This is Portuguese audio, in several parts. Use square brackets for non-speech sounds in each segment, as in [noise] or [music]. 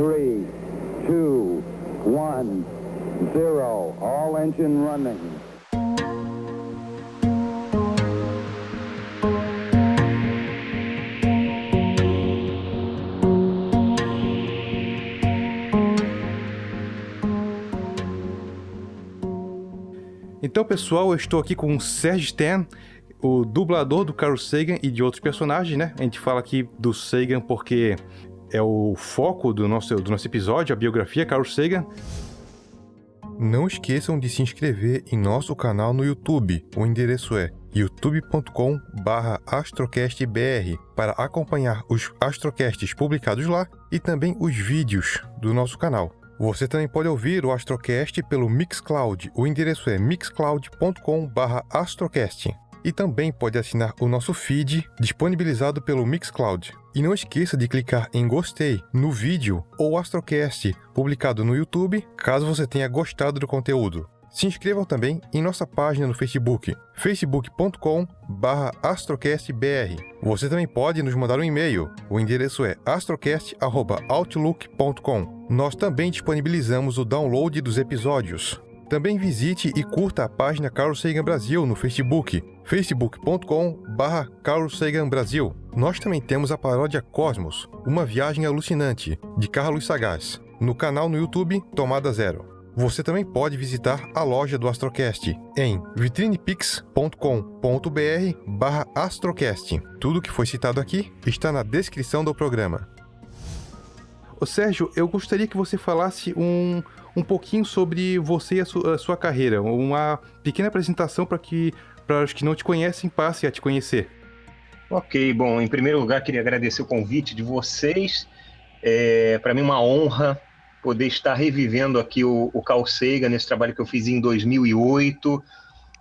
three, two, one, zero. All engine running. Então, pessoal, eu estou aqui com o Serge Stan, o dublador do Carl Sagan e de outros personagens, né? A gente fala aqui do Sagan porque é o foco do nosso, do nosso episódio, a biografia Carl Sagan. Não esqueçam de se inscrever em nosso canal no YouTube. O endereço é youtube.com/astrocastbr para acompanhar os astrocasts publicados lá e também os vídeos do nosso canal. Você também pode ouvir o Astrocast pelo Mixcloud. O endereço é mixcloud.com/astrocast e também pode assinar o nosso feed disponibilizado pelo Mixcloud. E não esqueça de clicar em gostei no vídeo ou Astrocast publicado no YouTube, caso você tenha gostado do conteúdo. Se inscrevam também em nossa página no Facebook, facebook.com/astrocastbr. Você também pode nos mandar um e-mail. O endereço é astrocast@outlook.com. Nós também disponibilizamos o download dos episódios. Também visite e curta a página Carlos Sagan Brasil no Facebook, facebook.com/barra Carlos Sagan Brasil. Nós também temos a paródia Cosmos, uma viagem alucinante, de Carlos Sagaz, no canal no YouTube Tomada Zero. Você também pode visitar a loja do Astrocast em vitrinepix.com.br/barra Astrocast. Tudo que foi citado aqui está na descrição do programa. Ô Sérgio, eu gostaria que você falasse um, um pouquinho sobre você e a, su a sua carreira, uma pequena apresentação para que para os que não te conhecem passe a te conhecer. Ok, bom, em primeiro lugar queria agradecer o convite de vocês. É, para mim uma honra poder estar revivendo aqui o, o Carl Sagan nesse trabalho que eu fiz em 2008,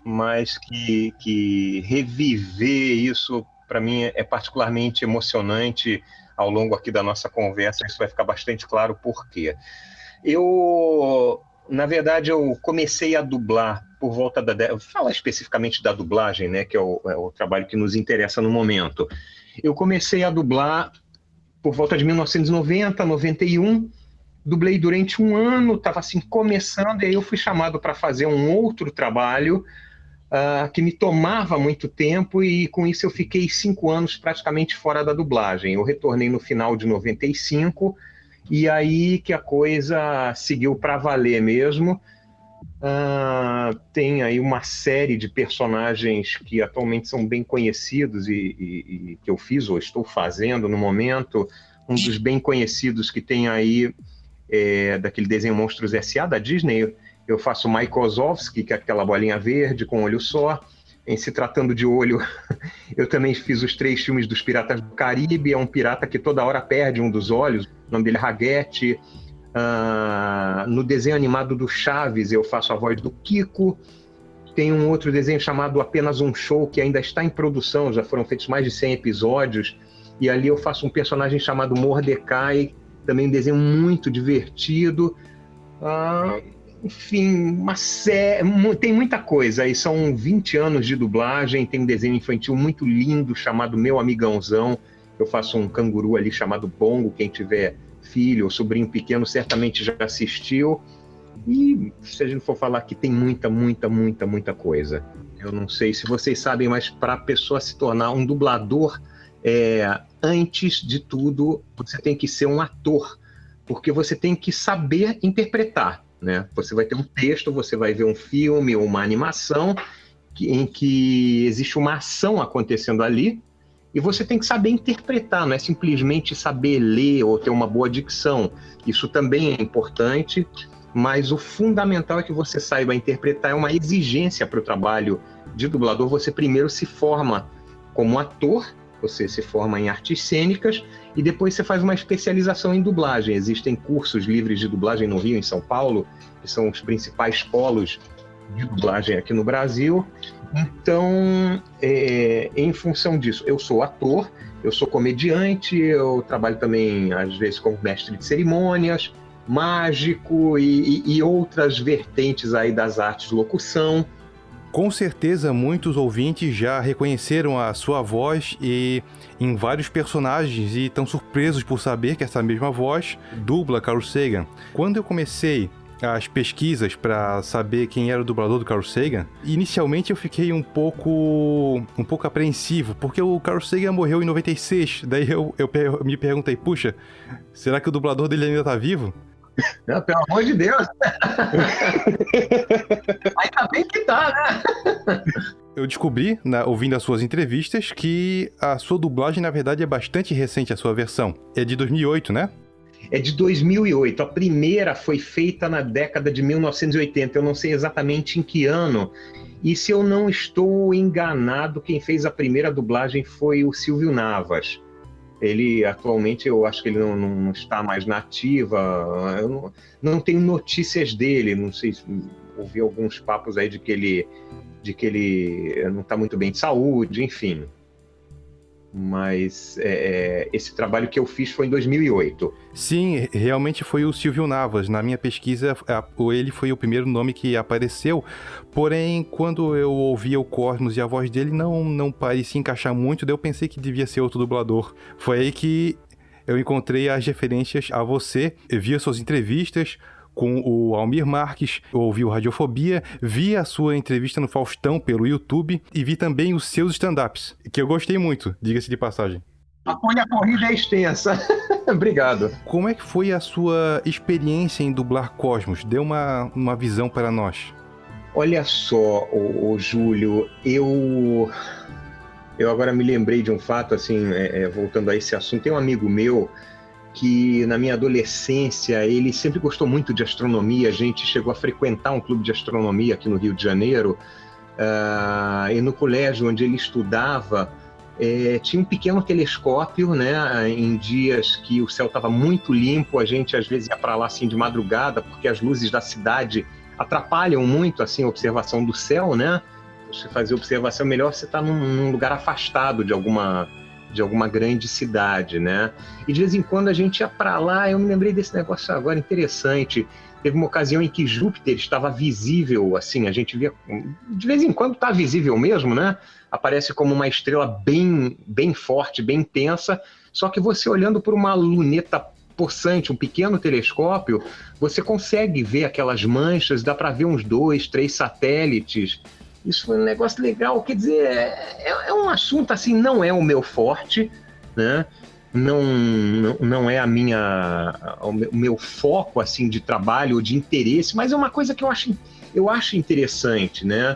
mas que, que reviver isso para mim é particularmente emocionante ao longo aqui da nossa conversa. Isso vai ficar bastante claro por quê. Eu, na verdade, eu comecei a dublar por volta da. Vou falar especificamente da dublagem, né, que é o, é o trabalho que nos interessa no momento. Eu comecei a dublar por volta de 1990, 91. Dublei durante um ano, estava assim começando, e aí eu fui chamado para fazer um outro trabalho uh, que me tomava muito tempo, e com isso eu fiquei cinco anos praticamente fora da dublagem. Eu retornei no final de 95 e aí que a coisa seguiu para valer mesmo. Uh, tem aí uma série de personagens que atualmente são bem conhecidos e, e, e, que eu fiz ou estou fazendo no momento. Um dos bem conhecidos que tem aí é, daquele desenho Monstros S.A. da Disney, eu faço Mike Ozovsky, que é aquela bolinha verde com olho só. Em se tratando de olho, [laughs] eu também fiz os três filmes dos Piratas do Caribe. É um pirata que toda hora perde um dos olhos. O nome dele é Raguete. Uh, no desenho animado do Chaves, eu faço a voz do Kiko. Tem um outro desenho chamado Apenas um Show, que ainda está em produção, já foram feitos mais de 100 episódios. E ali eu faço um personagem chamado Mordecai, também um desenho muito divertido. Uh, enfim, uma série, tem muita coisa. Aí são 20 anos de dublagem, tem um desenho infantil muito lindo chamado Meu Amigãozão. Eu faço um canguru ali chamado Bongo, quem tiver filho ou sobrinho pequeno certamente já assistiu. E se a gente for falar que tem muita, muita, muita, muita coisa. Eu não sei se vocês sabem, mas para a pessoa se tornar um dublador, é, antes de tudo, você tem que ser um ator, porque você tem que saber interpretar. Né? Você vai ter um texto, você vai ver um filme ou uma animação que, em que existe uma ação acontecendo ali e você tem que saber interpretar, não é simplesmente saber ler ou ter uma boa dicção. Isso também é importante, mas o fundamental é que você saiba interpretar, é uma exigência para o trabalho de dublador. Você primeiro se forma como ator, você se forma em artes cênicas e depois você faz uma especialização em dublagem. Existem cursos livres de dublagem no Rio, em São Paulo, que são os principais polos de dublagem aqui no Brasil. Então, é, em função disso, eu sou ator, eu sou comediante, eu trabalho também, às vezes, como mestre de cerimônias, mágico e, e, e outras vertentes aí das artes de locução. Com certeza muitos ouvintes já reconheceram a sua voz e em vários personagens e estão surpresos por saber que essa mesma voz dubla Carl Sagan. Quando eu comecei as pesquisas para saber quem era o dublador do Carl Sagan, inicialmente eu fiquei um pouco um pouco apreensivo, porque o Carl Sagan morreu em 96. Daí eu, eu, eu me perguntei, puxa, será que o dublador dele ainda tá vivo? Não, pelo amor de Deus! [laughs] Bem que tá, né? Eu descobri, na, ouvindo as suas entrevistas, que a sua dublagem, na verdade, é bastante recente, a sua versão. É de 2008, né? É de 2008. A primeira foi feita na década de 1980. Eu não sei exatamente em que ano. E se eu não estou enganado, quem fez a primeira dublagem foi o Silvio Navas. Ele atualmente eu acho que ele não, não está mais nativa. Eu não, não tenho notícias dele. Não sei se ouvi alguns papos aí de que ele de que ele não está muito bem de saúde, enfim. Mas é, é, esse trabalho que eu fiz foi em 2008. Sim, realmente foi o Silvio Navas. Na minha pesquisa, ele foi o primeiro nome que apareceu. Porém, quando eu ouvia o Cosmos e a voz dele não, não parecia encaixar muito, daí eu pensei que devia ser outro dublador. Foi aí que eu encontrei as referências a você, via suas entrevistas, com o Almir Marques, ouvi o Radiofobia, vi a sua entrevista no Faustão pelo YouTube e vi também os seus stand-ups, que eu gostei muito, diga-se de passagem. A corrida é extensa. [laughs] Obrigado. Como é que foi a sua experiência em dublar Cosmos? Dê uma, uma visão para nós. Olha só, o, Júlio, eu eu agora me lembrei de um fato, assim, é, é, voltando a esse assunto. Tem um amigo meu que na minha adolescência ele sempre gostou muito de astronomia. A gente chegou a frequentar um clube de astronomia aqui no Rio de Janeiro. Uh, e no colégio onde ele estudava, é, tinha um pequeno telescópio, né? Em dias que o céu estava muito limpo, a gente às vezes ia para lá assim de madrugada, porque as luzes da cidade atrapalham muito assim a observação do céu, né? Você fazer observação melhor você está num, num lugar afastado de alguma de alguma grande cidade, né? E de vez em quando a gente ia para lá, eu me lembrei desse negócio agora interessante. Teve uma ocasião em que Júpiter estava visível, assim, a gente via. De vez em quando está visível mesmo, né? Aparece como uma estrela bem, bem forte, bem intensa, só que você olhando por uma luneta possante, um pequeno telescópio, você consegue ver aquelas manchas, dá para ver uns dois, três satélites. Isso foi um negócio legal. Quer dizer, é, é um assunto assim, não é o meu forte, né? Não, não, não é a minha, o meu, o meu foco assim de trabalho ou de interesse, mas é uma coisa que eu acho, eu acho interessante, né?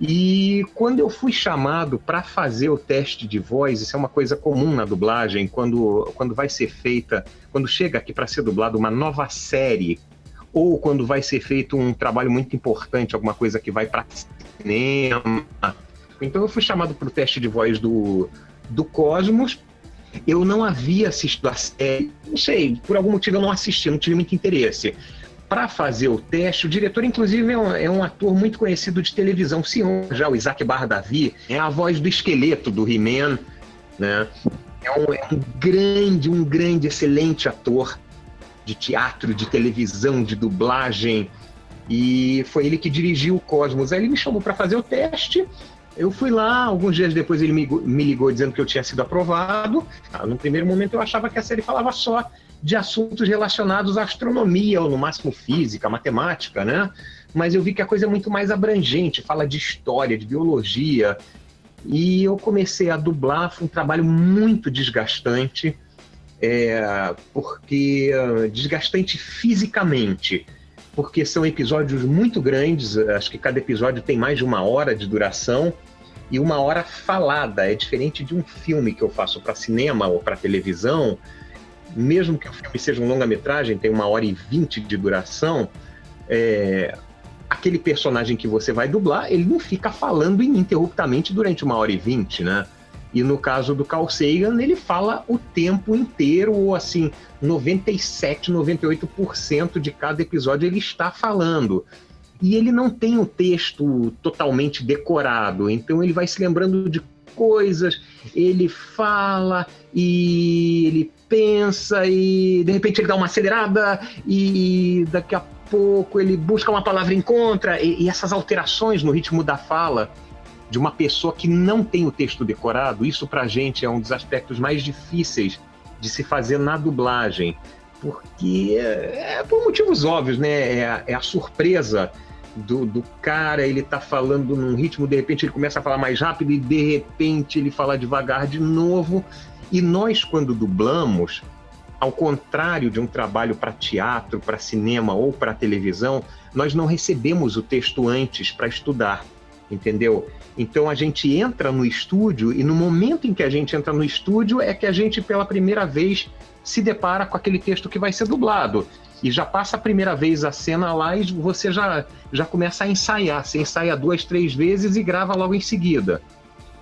E quando eu fui chamado para fazer o teste de voz, isso é uma coisa comum na dublagem, quando, quando vai ser feita, quando chega aqui para ser dublado uma nova série, ou quando vai ser feito um trabalho muito importante, alguma coisa que vai para cinema. Então eu fui chamado para o teste de voz do, do Cosmos. Eu não havia assistido a série, não sei, por algum motivo eu não assisti, não tive muito interesse. Para fazer o teste, o diretor, inclusive, é um, é um, ator muito conhecido de televisão, senhor, já o Isaac Bardavi, é a voz do esqueleto do He-Man, né? É um, é um grande, um grande, excelente ator de teatro, de televisão, de dublagem. E foi ele que dirigiu o Cosmos. Aí ele me chamou para fazer o teste. Eu fui lá, alguns dias depois ele me, ligou dizendo que eu tinha sido aprovado. Ah, no primeiro momento eu achava que a série falava só de assuntos relacionados à astronomia, ou no máximo física, matemática, né? Mas eu vi que a coisa é muito mais abrangente, fala de história, de biologia. E eu comecei a dublar, foi um trabalho muito desgastante, é, porque ah, desgastante fisicamente porque são episódios muito grandes, acho que cada episódio tem mais de uma hora de duração e uma hora falada. É diferente de um filme que eu faço para cinema ou para televisão. Mesmo que o filme seja um longa-metragem, tem uma hora e vinte de duração, é, aquele personagem que você vai dublar, ele não fica falando ininterruptamente durante uma hora e vinte, né? E no caso do Carl Sagan, ele fala o tempo inteiro, ou assim, 97, 98% de cada episódio ele está falando. E ele não tem o texto totalmente decorado, então ele vai se lembrando de coisas, ele fala e ele pensa e de repente ele dá uma acelerada e daqui a pouco, ele busca uma palavra e encontra, e, e essas alterações no ritmo da fala de uma pessoa que não tem o texto decorado, isso para a gente é um dos aspectos mais difíceis de se fazer na dublagem, porque é, é por motivos óbvios, né? É a, é a surpresa do, do, cara, ele tá falando num ritmo, de repente ele começa a falar mais rápido e de repente ele fala devagar de novo. E nós, quando dublamos, ao contrário de um trabalho para teatro, para cinema ou para televisão, nós não recebemos o texto antes para estudar, entendeu? Então a gente entra no estúdio e no momento em que a gente entra no estúdio é que a gente pela primeira vez se depara com aquele texto que vai ser dublado. E já passa a primeira vez a cena lá e você já, já começa a ensaiar. Você ensaia duas, três vezes e grava logo em seguida.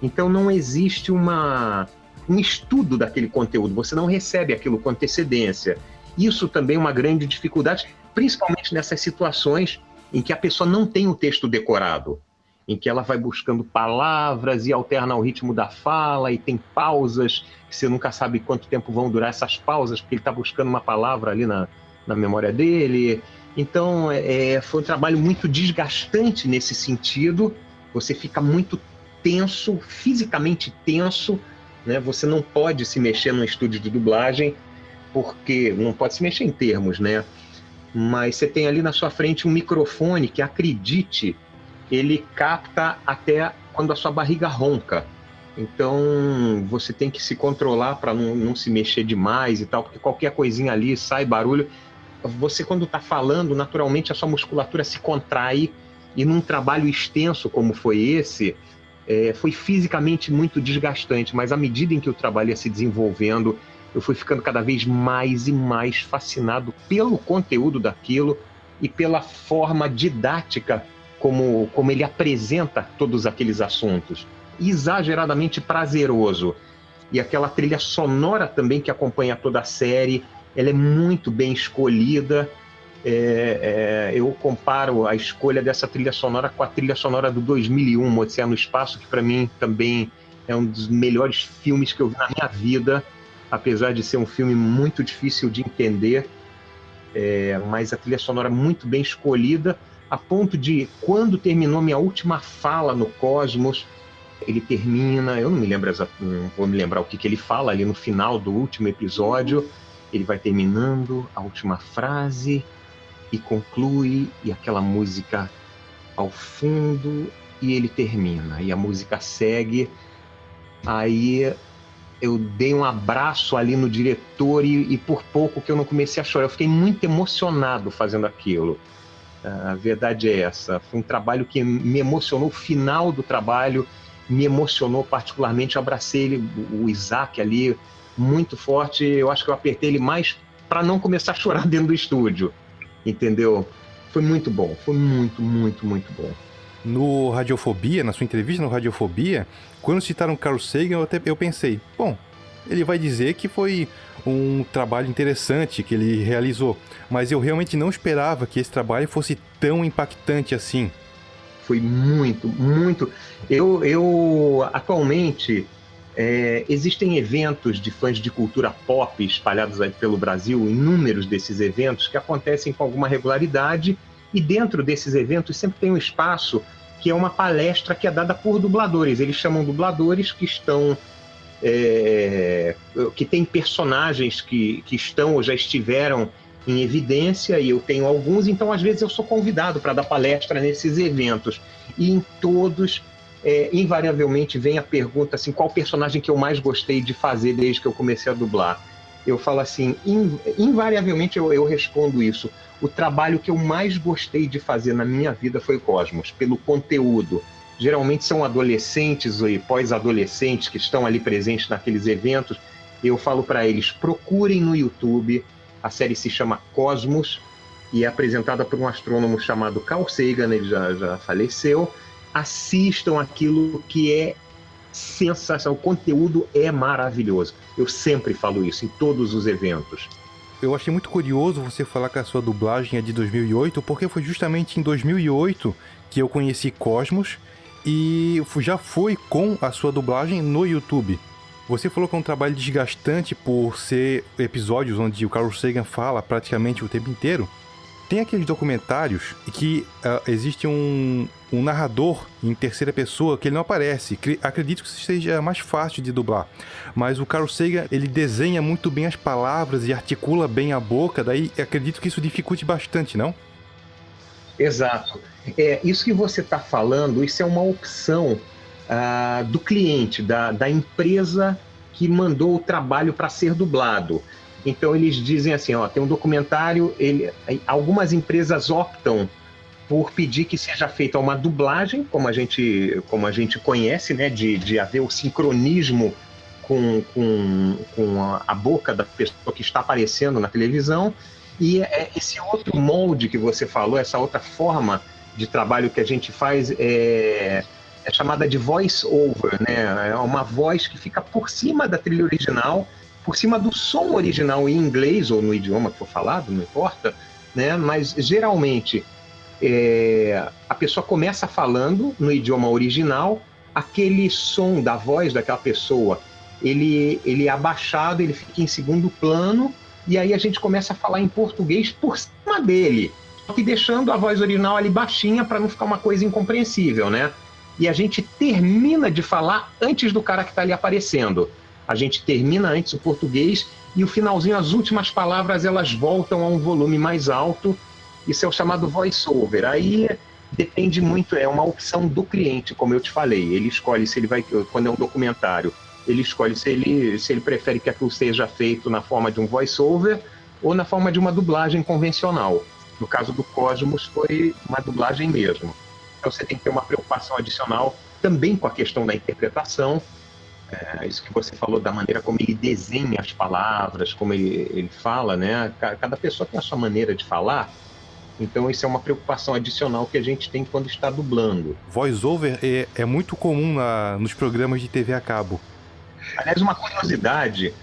Então não existe uma, um estudo daquele conteúdo, você não recebe aquilo com antecedência. Isso também é uma grande dificuldade, principalmente nessas situações em que a pessoa não tem o texto decorado em que ela vai buscando palavras e alterna o ritmo da fala e tem pausas que você nunca sabe quanto tempo vão durar essas pausas, porque ele está buscando uma palavra ali na, na memória dele. Então, é, foi um trabalho muito desgastante nesse sentido. Você fica muito tenso, fisicamente tenso, né? Você não pode se mexer no estúdio de dublagem, porque não pode se mexer em termos, né? Mas você tem ali na sua frente um microfone que, acredite, ele capta até quando a sua barriga ronca. Então você tem que se controlar para não, não, se mexer demais e tal, porque qualquer coisinha ali sai barulho. Você, quando está falando, naturalmente a sua musculatura se contrai, e num trabalho extenso como foi esse, é, foi fisicamente muito desgastante, mas à medida em que o trabalho ia se desenvolvendo, eu fui ficando cada vez mais e mais fascinado pelo conteúdo daquilo e pela forma didática como, como ele apresenta todos aqueles assuntos. Exageradamente prazeroso. E aquela trilha sonora também que acompanha toda a série, ela é muito bem escolhida. É, é, eu comparo a escolha dessa trilha sonora com a trilha sonora do 2001, Odisseia no Espaço, que para mim também é um dos melhores filmes que eu vi na minha vida, apesar de ser um filme muito difícil de entender, é, mas a trilha sonora muito bem escolhida a ponto de, quando terminou minha última fala no Cosmos, ele termina, eu não me lembro não vou me lembrar o que, que ele fala ali no final do último episódio, ele vai terminando a última frase e conclui, e aquela música ao fundo, e ele termina, e a música segue. Aí eu dei um abraço ali no diretor e, e por pouco que eu não comecei a chorar. Eu fiquei muito emocionado fazendo aquilo. A verdade é essa. Foi um trabalho que me emocionou. O final do trabalho me emocionou particularmente. Eu abracei ele, o Isaac ali, muito forte. Eu acho que eu apertei ele mais para não começar a chorar [laughs] dentro do estúdio. Entendeu? Foi muito bom. Foi muito, muito, muito bom. No Radiofobia, na sua entrevista no Radiofobia, quando citaram Carl Sagan, eu, até, eu pensei, bom, ele vai dizer que foi um trabalho interessante que ele realizou, mas eu realmente não esperava que esse trabalho fosse tão impactante assim. Foi muito, muito. Eu, eu atualmente é, existem eventos de fãs de cultura pop espalhados pelo Brasil, inúmeros desses eventos que acontecem com alguma regularidade e dentro desses eventos sempre tem um espaço que é uma palestra que é dada por dubladores. Eles chamam dubladores que estão é, que tem personagens que, que estão ou já estiveram em evidência, e eu tenho alguns, então às vezes eu sou convidado para dar palestra nesses eventos. E em todos, é, invariavelmente, vem a pergunta assim: qual personagem que eu mais gostei de fazer desde que eu comecei a dublar? Eu falo assim, invariavelmente eu, eu respondo isso. O trabalho que eu mais gostei de fazer na minha vida foi Cosmos, pelo conteúdo, geralmente são adolescentes e pós-adolescentes que estão ali presentes naqueles eventos. Eu falo para eles: procurem no YouTube. A série se chama Cosmos e é apresentada por um astrônomo chamado Carl Sagan, ele já, já faleceu. Assistam aquilo que é sensacional, o conteúdo é maravilhoso. Eu sempre falo isso em todos os eventos. Eu achei muito curioso você falar que a sua dublagem é de 2008, porque foi justamente em 2008 que eu conheci Cosmos e já foi com a sua dublagem no YouTube. Você falou que é um trabalho desgastante por ser episódios onde o Carl Sagan fala praticamente o tempo inteiro. tem aqueles documentários que uh, existe um, um narrador em terceira pessoa que ele não aparece. Acredito que seja mais fácil de dublar. Mas o Carl Sagan, ele desenha muito bem as palavras e articula bem a boca, daí acredito que isso dificulte bastante, não? Exato. É, isso que você está falando, isso é uma opção uh, do cliente, da, da empresa que mandou o trabalho para ser dublado. Então eles dizem assim, ó, tem um documentário, ele, algumas empresas optam por pedir que seja feita uma dublagem, como a gente, como a gente conhece, né, de, de haver o sincronismo com, com, com a, a boca da pessoa que está aparecendo na televisão, e é esse outro molde que você falou, essa outra forma de trabalho que a gente faz é, é chamada de voice over, né? É uma voz que fica por cima da trilha original, por cima do som original em inglês ou no idioma que for falado, não importa, né? Mas geralmente é, a pessoa começa falando no idioma original, aquele som da voz daquela pessoa, ele, ele é abaixado, ele fica em segundo plano, e aí a gente começa a falar em português por cima dele, que deixando a voz original ali baixinha para não ficar uma coisa incompreensível, né? e a gente termina de falar antes do cara que está ali aparecendo. A gente termina antes o português e o finalzinho, as últimas palavras, elas voltam a um volume mais alto. Isso é o chamado voice-over. Aí depende muito, é uma opção do cliente, como eu te falei. Ele escolhe se ele vai, quando é um documentário, ele escolhe se ele, se ele prefere que aquilo seja feito na forma de um voice-over ou na forma de uma dublagem convencional. No caso do Cosmos, foi uma dublagem mesmo. Então você tem que ter uma preocupação adicional também com a questão da interpretação. É, isso que você falou da maneira como ele desenha as palavras, como ele, ele fala, né? Cada pessoa tem a sua maneira de falar. Então, isso é uma preocupação adicional que a gente tem quando está dublando. Voice-over é, é, muito comum na, nos programas de TV a cabo. Aliás, uma curiosidade: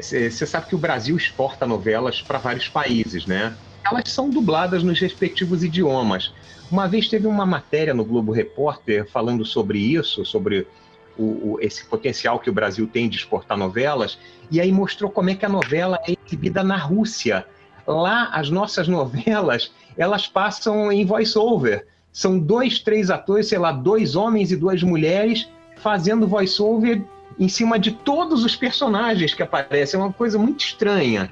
você é, sabe que o Brasil exporta novelas para vários países, né? Elas são dubladas nos respectivos idiomas. Uma vez teve uma matéria no Globo Repórter falando sobre isso, sobre o, o, esse potencial que o Brasil tem de exportar novelas, e aí mostrou como é que a novela é exibida na Rússia. Lá, as nossas novelas, elas passam em voice-over. São dois, três atores, sei lá, dois homens e duas mulheres fazendo voice-over em cima de todos os personagens que aparecem. É uma coisa muito estranha.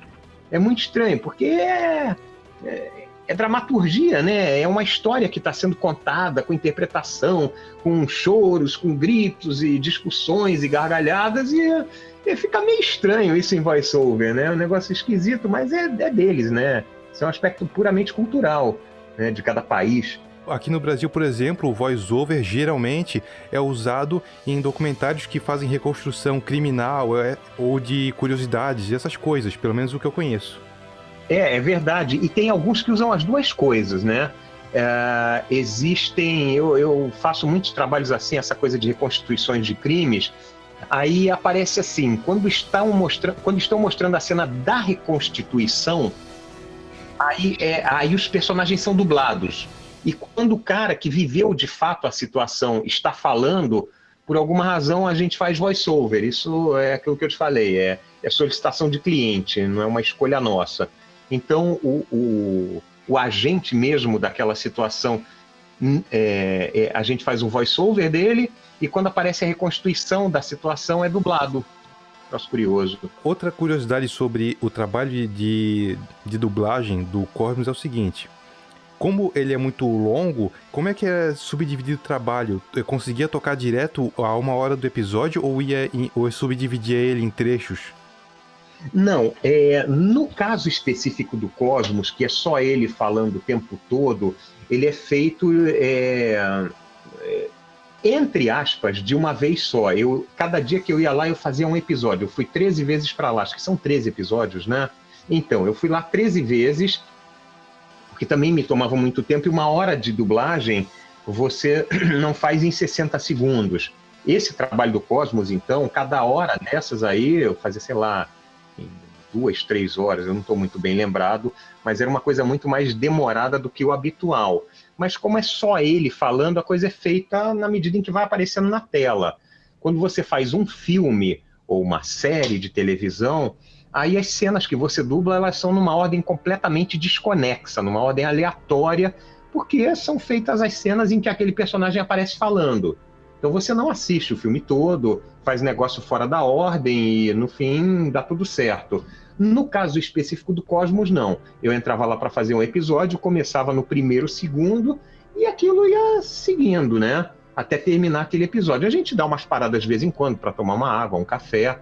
É muito estranho, porque é, é é dramaturgia, né? É uma história que está sendo contada com interpretação, com choros, com gritos e discussões e gargalhadas e, e fica meio estranho isso em voice-over, né? É um negócio esquisito, mas é, é deles, né? Isso é um aspecto puramente cultural né? de cada país. Aqui no Brasil, por exemplo, o voice-over geralmente é usado em documentários que fazem reconstrução criminal é, ou de curiosidades, essas coisas, pelo menos o que eu conheço. É, é verdade. E tem alguns que usam as duas coisas, né? É, existem, eu, eu faço muitos trabalhos assim, essa coisa de reconstituições de crimes. Aí aparece assim, quando estão mostrando, quando estão mostrando a cena da reconstituição, aí, é, aí os personagens são dublados. E quando o cara que viveu de fato a situação está falando, por alguma razão a gente faz voice-over. Isso é aquilo que eu te falei, é, é solicitação de cliente, não é uma escolha nossa. Então, o, o, o agente mesmo daquela situação, hum, é, é, a gente faz um voice-over dele, e quando aparece a reconstituição da situação, é dublado. Nossa, curioso. Outra curiosidade sobre o trabalho de, de dublagem do Cosmos é o seguinte. Como ele é muito longo, como é que é subdividido o trabalho? Eu conseguia tocar direto a uma hora do episódio ou ia ou subdividia ele em trechos? Não, é, no caso específico do Cosmos, que é só ele falando o tempo todo, ele é feito, é, é, entre aspas, de uma vez só. Eu, cada dia que eu ia lá, eu fazia um episódio. Eu fui 13 vezes para lá, acho que são 13 episódios, né? Então, eu fui lá 13 vezes, porque também me tomava muito tempo, e uma hora de dublagem você [clears throat] não faz em 60 segundos. Esse trabalho do Cosmos, então, cada hora dessas aí, eu fazia, sei lá, duas, três horas, eu não estou muito bem lembrado, mas era uma coisa muito mais demorada do que o habitual. Mas como é só ele falando, a coisa é feita na medida em que vai aparecendo na tela. Quando você faz um filme ou uma série de televisão, aí as cenas que você dubla, elas são numa ordem completamente desconexa, numa ordem aleatória, porque são feitas as cenas em que aquele personagem aparece falando. Então você não assiste o filme todo, faz negócio fora da ordem e no fim dá tudo certo. No caso específico do Cosmos, não. Eu entrava lá para fazer um episódio, começava no primeiro, segundo, e aquilo ia seguindo, né? Até terminar aquele episódio. A gente dá umas paradas de vez em quando para tomar uma água, um café.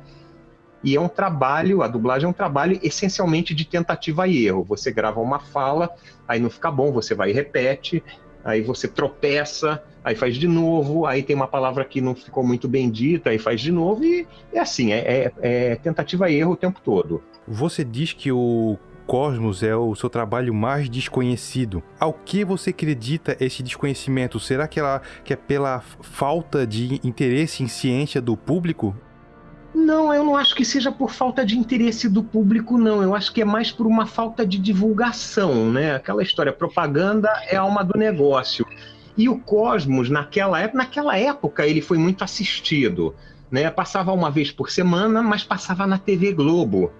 E é um trabalho, a dublagem é um trabalho essencialmente de tentativa e erro. Você grava uma fala, aí não fica bom, você vai e repete, aí você tropeça, aí faz de novo, aí tem uma palavra que não ficou muito bem dita, aí faz de novo, e é assim, é, é, é tentativa e erro o tempo todo. Você diz que o Cosmos é o seu trabalho mais desconhecido. Ao que você acredita esse desconhecimento? Será que, ela, que é pela falta de interesse em ciência do público? Não, eu não acho que seja por falta de interesse do público, não. Eu acho que é mais por uma falta de divulgação, né? Aquela história, propaganda é alma do negócio. E o Cosmos, naquela época, naquela época ele foi muito assistido. Né? Passava uma vez por semana, mas passava na TV Globo.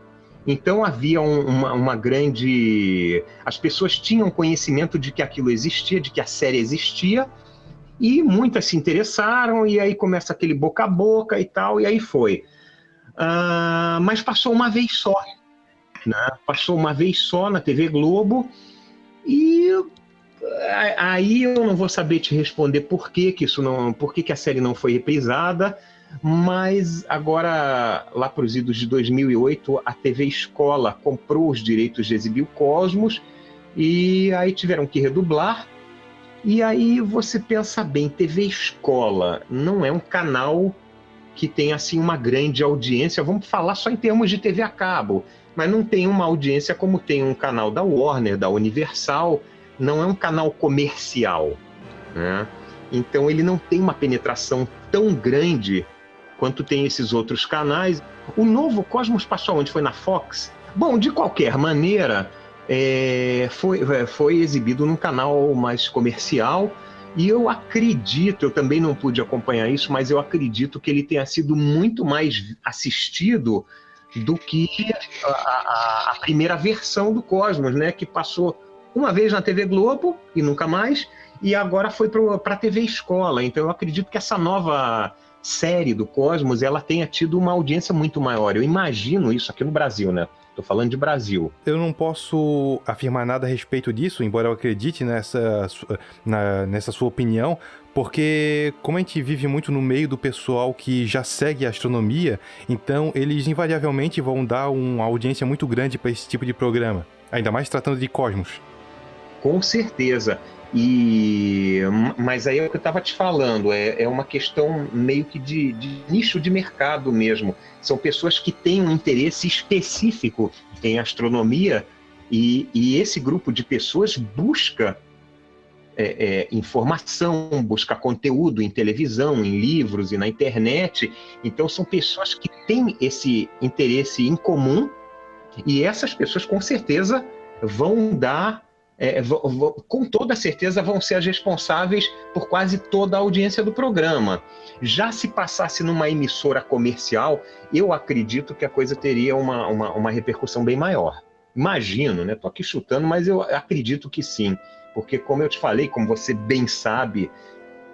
Então havia um, uma, uma, grande. As pessoas tinham conhecimento de que aquilo existia, de que a série existia, e muitas se interessaram, e aí começa aquele boca a boca e tal, e aí foi. Uh, mas passou uma vez só. Né? Passou uma vez só na TV Globo, e aí eu não vou saber te responder por que, que isso não. por que, que a série não foi reprisada mas agora, lá para os idos de 2008, a TV Escola comprou os direitos de exibir o Cosmos e aí tiveram que redublar. E aí você pensa bem, TV Escola não é um canal que tem assim uma grande audiência. Vamos falar só em termos de TV a cabo, mas não tem uma audiência como tem um canal da Warner, da Universal. Não é um canal comercial, né? Então ele não tem uma penetração tão grande quanto tem esses outros canais. O novo Cosmos passou onde? Foi na Fox? Bom, de qualquer maneira, é, foi, é, foi exibido num canal mais comercial. E eu acredito, eu também não pude acompanhar isso, mas eu acredito que ele tenha sido muito mais assistido do que a, a, a primeira versão do Cosmos, né? Que passou uma vez na TV Globo e nunca mais, e agora foi para a TV Escola. Então eu acredito que essa nova série do Cosmos ela tenha tido uma audiência muito maior. Eu imagino isso aqui no Brasil, né? Tô falando de Brasil. Eu não posso afirmar nada a respeito disso, embora eu acredite nessa, na, nessa sua opinião, porque como a gente vive muito no meio do pessoal que já segue a astronomia, então eles invariavelmente vão dar uma audiência muito grande para esse tipo de programa, ainda mais tratando de cosmos. Com certeza. E, mas aí é o que eu estava te falando, é, é uma questão meio que de, de, nicho de mercado mesmo. São pessoas que têm um interesse específico em astronomia e, e esse grupo de pessoas busca é, é, informação, busca conteúdo em televisão, em livros e na internet. Então são pessoas que têm esse interesse em comum e essas pessoas com certeza vão dar é, com toda certeza vão ser as responsáveis por quase toda a audiência do programa. Já se passasse numa emissora comercial, eu acredito que a coisa teria uma, uma, uma repercussão bem maior. Imagino, né? Estou aqui chutando, mas eu acredito que sim. Porque, como eu te falei, como você bem sabe,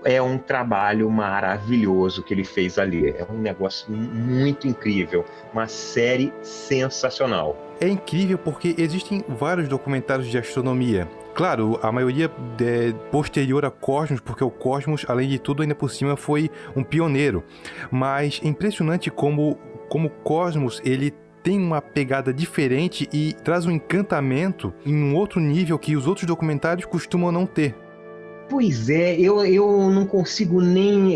é um trabalho maravilhoso que ele fez ali. É um negócio muito incrível. Uma série sensacional. É incrível porque existem vários documentários de astronomia. Claro, a maioria é posterior a Cosmos, porque o Cosmos, além de tudo, ainda por cima foi um pioneiro. Mas é impressionante como como Cosmos ele tem uma pegada diferente e traz um encantamento em um outro nível que os outros documentários costumam não ter. Pois é, eu, eu não consigo nem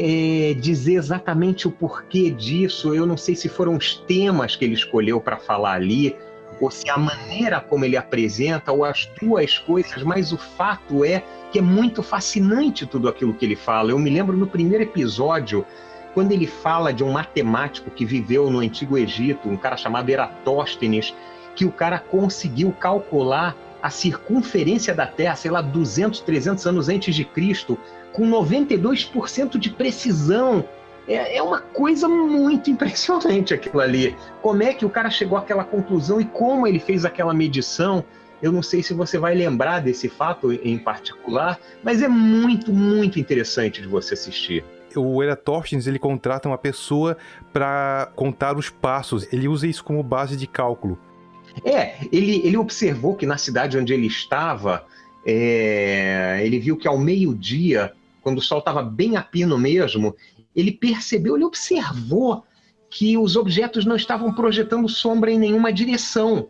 é, dizer exatamente o porquê disso. Eu não sei se foram os temas que ele escolheu para falar ali, ou se a maneira como ele apresenta, ou as duas coisas, mas o fato é que é muito fascinante tudo aquilo que ele fala. Eu me lembro no primeiro episódio, quando ele fala de um matemático que viveu no Antigo Egito, um cara chamado Eratóstenes, que o cara conseguiu calcular a circunferência da Terra, sei lá, 200, 300 anos antes de Cristo, com 92% de precisão. É, é uma coisa muito impressionante aquilo ali. Como é que o cara chegou àquela conclusão e como ele fez aquela medição? Eu não sei se você vai lembrar desse fato em particular, mas é muito, muito interessante de você assistir o Era Torstens ele contrata uma pessoa para contar os passos. Ele usa isso como base de cálculo. É, ele, ele observou que na cidade onde ele estava, é, ele viu que ao meio-dia, quando o sol estava bem a pino mesmo, ele percebeu, ele observou que os objetos não estavam projetando sombra em nenhuma direção.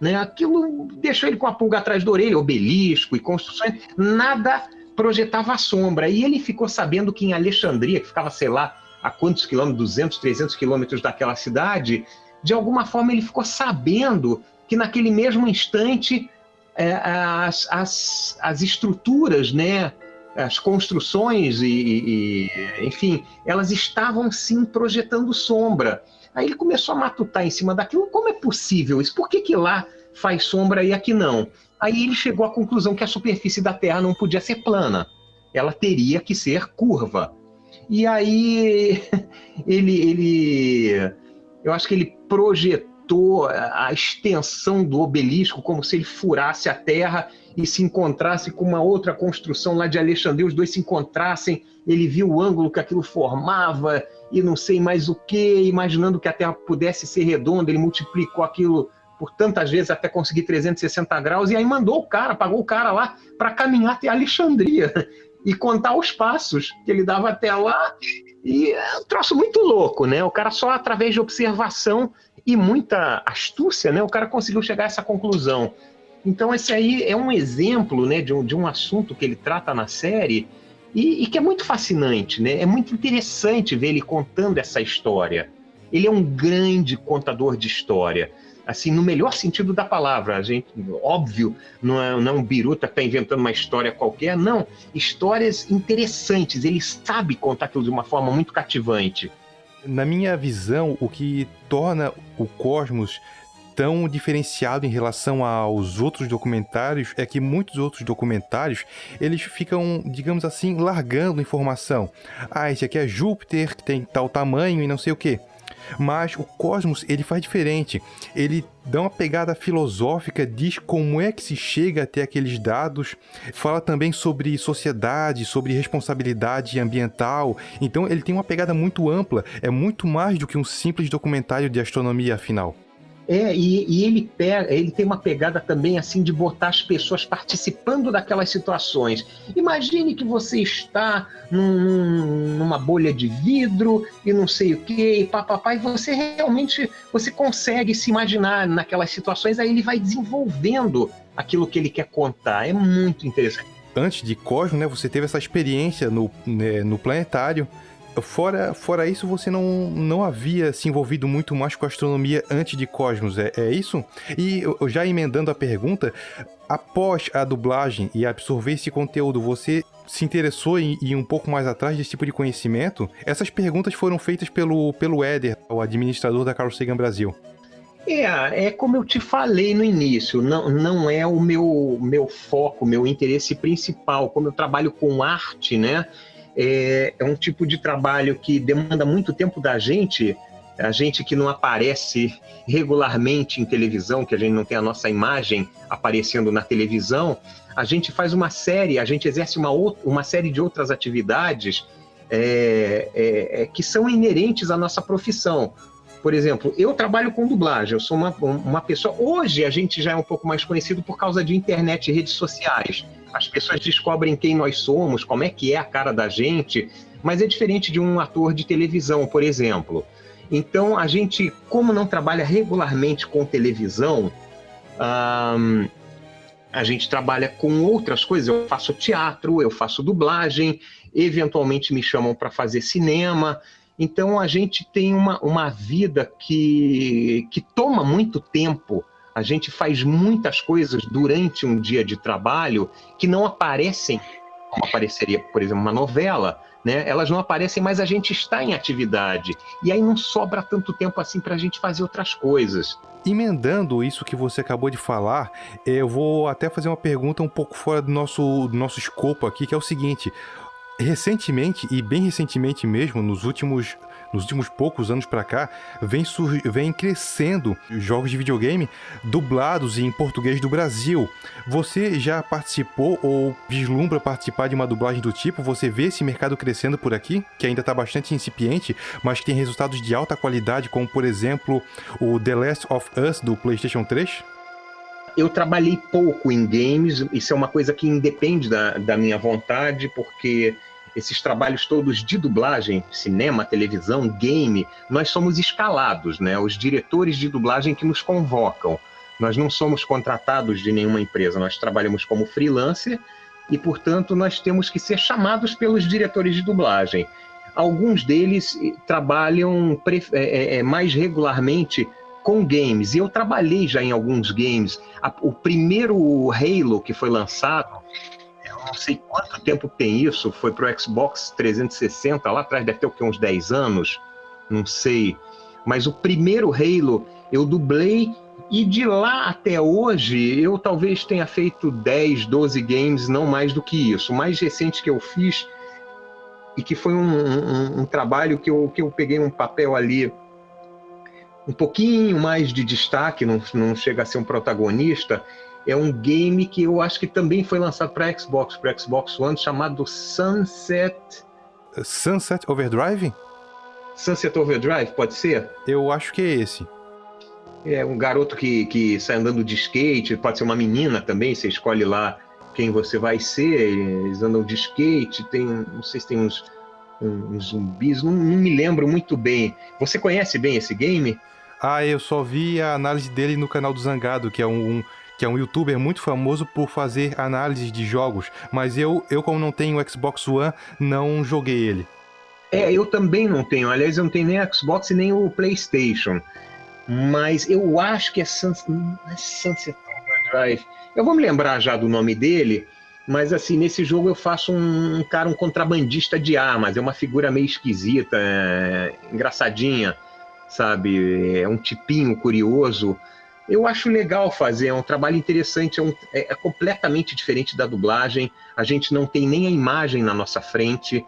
Né? Aquilo deixou ele com a pulga atrás da orelha, obelisco e construções, nada projetava sombra. E ele ficou sabendo que em Alexandria, que ficava, sei lá, a quantos quilômetros, 200, 300 quilômetros daquela cidade, de alguma forma ele ficou sabendo que naquele mesmo instante é, as, as, as estruturas, né, as construções e, e, enfim, elas estavam sim projetando sombra. Aí ele começou a matutar em cima daquilo. Como é possível isso? Por que, que lá faz sombra e aqui não? Aí ele chegou à conclusão que a superfície da Terra não podia ser plana, ela teria que ser curva. E aí [laughs] ele, ele eu acho que ele projetou a extensão do obelisco como se ele furasse a Terra e se encontrasse com uma outra construção lá de Alexandria, os dois se encontrassem, ele viu o ângulo que aquilo formava e não sei mais o que, imaginando que a Terra pudesse ser redonda, ele multiplicou aquilo por tantas vezes até conseguir 360 graus, e aí mandou o cara, pagou o cara lá para caminhar até Alexandria e contar os passos que ele dava até lá. E é um troço muito louco, né? O cara só através de observação e muita astúcia, né? O cara conseguiu chegar a essa conclusão. Então esse aí é um exemplo, né, de um, de um assunto que ele trata na série e, e que é muito fascinante, né? É muito interessante ver ele contando essa história. Ele é um grande contador de história assim, no melhor sentido da palavra. A gente, óbvio, não é, não é um biruta que está inventando uma história qualquer, não. Histórias interessantes, ele sabe contar aquilo de uma forma muito cativante. Na minha visão, o que torna o Cosmos tão diferenciado em relação aos outros documentários é que muitos outros documentários eles ficam, digamos assim, largando informação. Ah, esse aqui é Júpiter, que tem tal tamanho e não sei o que. Mas o Cosmos, ele faz diferente. Ele dá uma pegada filosófica, diz como é que se chega até aqueles dados, fala também sobre sociedade, sobre responsabilidade ambiental. Então ele tem uma pegada muito ampla, é muito mais do que um simples documentário de astronomia, afinal. É, e, e, ele pega, ele tem uma pegada também assim de botar as pessoas participando daquelas situações. Imagine que você está num, numa bolha de vidro e não sei o que, e papapá, e você realmente você consegue se imaginar naquelas situações, aí ele vai desenvolvendo aquilo que ele quer contar. É muito interessante. Antes de Cosmo, né, você teve essa experiência no, né, no planetário Fora, fora isso, você não, não havia se envolvido muito mais com astronomia antes de Cosmos, é, é isso? E já emendando a pergunta, após a dublagem e absorver esse conteúdo, você se interessou em ir um pouco mais atrás desse tipo de conhecimento? Essas perguntas foram feitas pelo, pelo Éder, o administrador da Carl Sagan Brasil. É, é como eu te falei no início, não, não é o meu, meu foco, meu interesse principal. Como eu trabalho com arte, né? É, é um tipo de trabalho que demanda muito tempo da gente, a gente que não aparece regularmente em televisão, que a gente não tem a nossa imagem aparecendo na televisão, a gente faz uma série, a gente exerce uma, outra, uma série de outras atividades é, é, é, que são inerentes à nossa profissão. Por exemplo, eu trabalho com dublagem, eu sou uma, uma pessoa. Hoje a gente já é um pouco mais conhecido por causa de internet e redes sociais as pessoas descobrem quem nós somos, como é que é a cara da gente, mas é diferente de um ator de televisão, por exemplo. Então, a gente, como não trabalha regularmente com televisão, a gente trabalha com outras coisas. Eu faço teatro, eu faço dublagem, eventualmente me chamam para fazer cinema. Então, a gente tem uma, uma vida que, que toma muito tempo a gente faz muitas coisas durante um dia de trabalho que não aparecem, como apareceria, por exemplo, uma novela, né? Elas não aparecem, mas a gente está em atividade. E aí não sobra tanto tempo assim para a gente fazer outras coisas. Emendando isso que você acabou de falar, eu vou até fazer uma pergunta um pouco fora do nosso, do nosso escopo aqui, que é o seguinte: Recentemente, e bem recentemente mesmo, nos últimos nos últimos poucos anos para cá, vem, vem crescendo jogos de videogame dublados em português do Brasil. Você já participou ou vislumbra participar de uma dublagem do tipo? Você vê esse mercado crescendo por aqui, que ainda está bastante incipiente, mas que tem resultados de alta qualidade, como por exemplo o The Last of Us do PlayStation 3? Eu trabalhei pouco em games, isso é uma coisa que independe da, da minha vontade, porque esses trabalhos todos de dublagem, cinema, televisão, game, nós somos escalados, né? Os diretores de dublagem que nos convocam. Nós não somos contratados de nenhuma empresa, nós trabalhamos como freelancer e, portanto, nós temos que ser chamados pelos diretores de dublagem. Alguns deles eh, trabalham é, é, mais regularmente com games, e eu trabalhei já em alguns games. O primeiro Halo que foi lançado, não sei quanto tempo tem isso, foi para o Xbox 360, lá atrás deve ter o uns 10 anos, não sei. Mas o primeiro Halo eu dublei e de lá até hoje eu talvez tenha feito 10, 12 games, não mais do que isso. O mais recente que eu fiz e que foi um, um, um trabalho que eu, que eu peguei um papel ali um pouquinho mais de destaque, não, não chega a ser um protagonista, é um game que eu acho que também foi lançado para Xbox, para Xbox One, chamado Sunset. Sunset Overdrive? Sunset Overdrive, pode ser? Eu acho que é esse. É um garoto que, que sai andando de skate, pode ser uma menina também, você escolhe lá quem você vai ser, eles andam de skate, tem, não sei se tem uns, uns zumbis, não, não me lembro muito bem. Você conhece bem esse game? Ah, eu só vi a análise dele no canal do Zangado, que é um, um que é um youtuber muito famoso por fazer análises de jogos, mas eu, eu como não tenho Xbox One, não joguei ele. É, eu também não tenho. Aliás, eu não tenho nem Xbox e nem o PlayStation. Mas eu acho que é, é Sunset Overdrive. Eu vou me lembrar já do nome dele, mas assim, nesse jogo eu faço um, um cara, um contrabandista de armas. É uma figura meio esquisita, é, engraçadinha, sabe? É um tipinho curioso eu acho legal fazer, é um trabalho interessante, é, um, é, é, completamente diferente da dublagem. A gente não tem nem a imagem na nossa frente.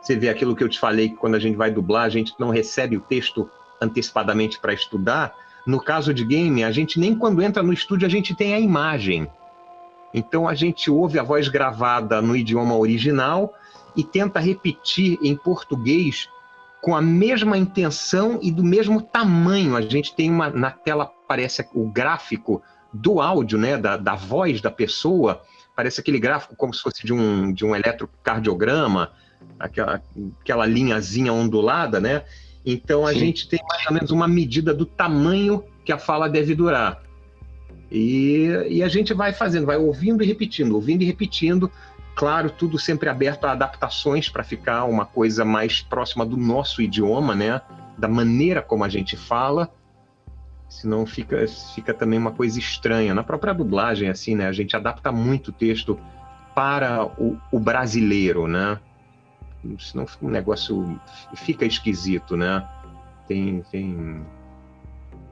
Você vê aquilo que eu te falei, que quando a gente vai dublar, a gente não recebe o texto antecipadamente para estudar. No caso de game, a gente nem quando entra no estúdio a gente tem a imagem. Então a gente ouve a voz gravada no idioma original e tenta repetir em português com a mesma intenção e do mesmo tamanho. A gente tem uma na tela parece o gráfico do áudio, né, da, da voz da pessoa, parece aquele gráfico como se fosse de um, de um eletrocardiograma, aquela, aquela linhazinha ondulada, né? Então a Sim. gente tem mais ou menos uma medida do tamanho que a fala deve durar. E, e a gente vai fazendo, vai ouvindo e repetindo, ouvindo e repetindo, Claro, tudo sempre aberto a adaptações para ficar uma coisa mais próxima do nosso idioma, né? Da maneira como a gente fala. Senão fica, fica também uma coisa estranha. Na própria dublagem, assim, né? A gente adapta muito o texto para o, o brasileiro, né? Senão fica um negócio... Fica esquisito, né? Tem, tem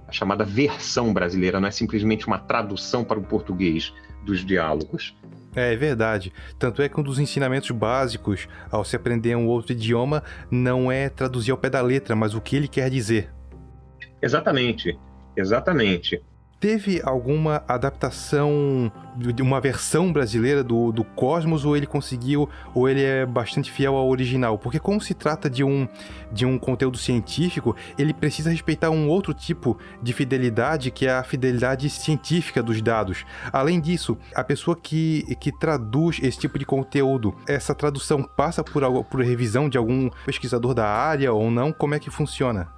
a chamada versão brasileira, não é simplesmente uma tradução para o português dos diálogos. É, é verdade. Tanto é que um dos ensinamentos básicos ao se aprender um outro idioma não é traduzir ao pé da letra, mas o que ele quer dizer. Exatamente, exatamente teve alguma adaptação de uma versão brasileira do, do Cosmos ou ele conseguiu ou ele é bastante fiel ao original? Porque como se trata de um, de um conteúdo científico, ele precisa respeitar um outro tipo de fidelidade que é a fidelidade científica dos dados. Além disso, a pessoa que, que traduz esse tipo de conteúdo, essa tradução passa por, por revisão de algum pesquisador da área ou não? Como é que funciona?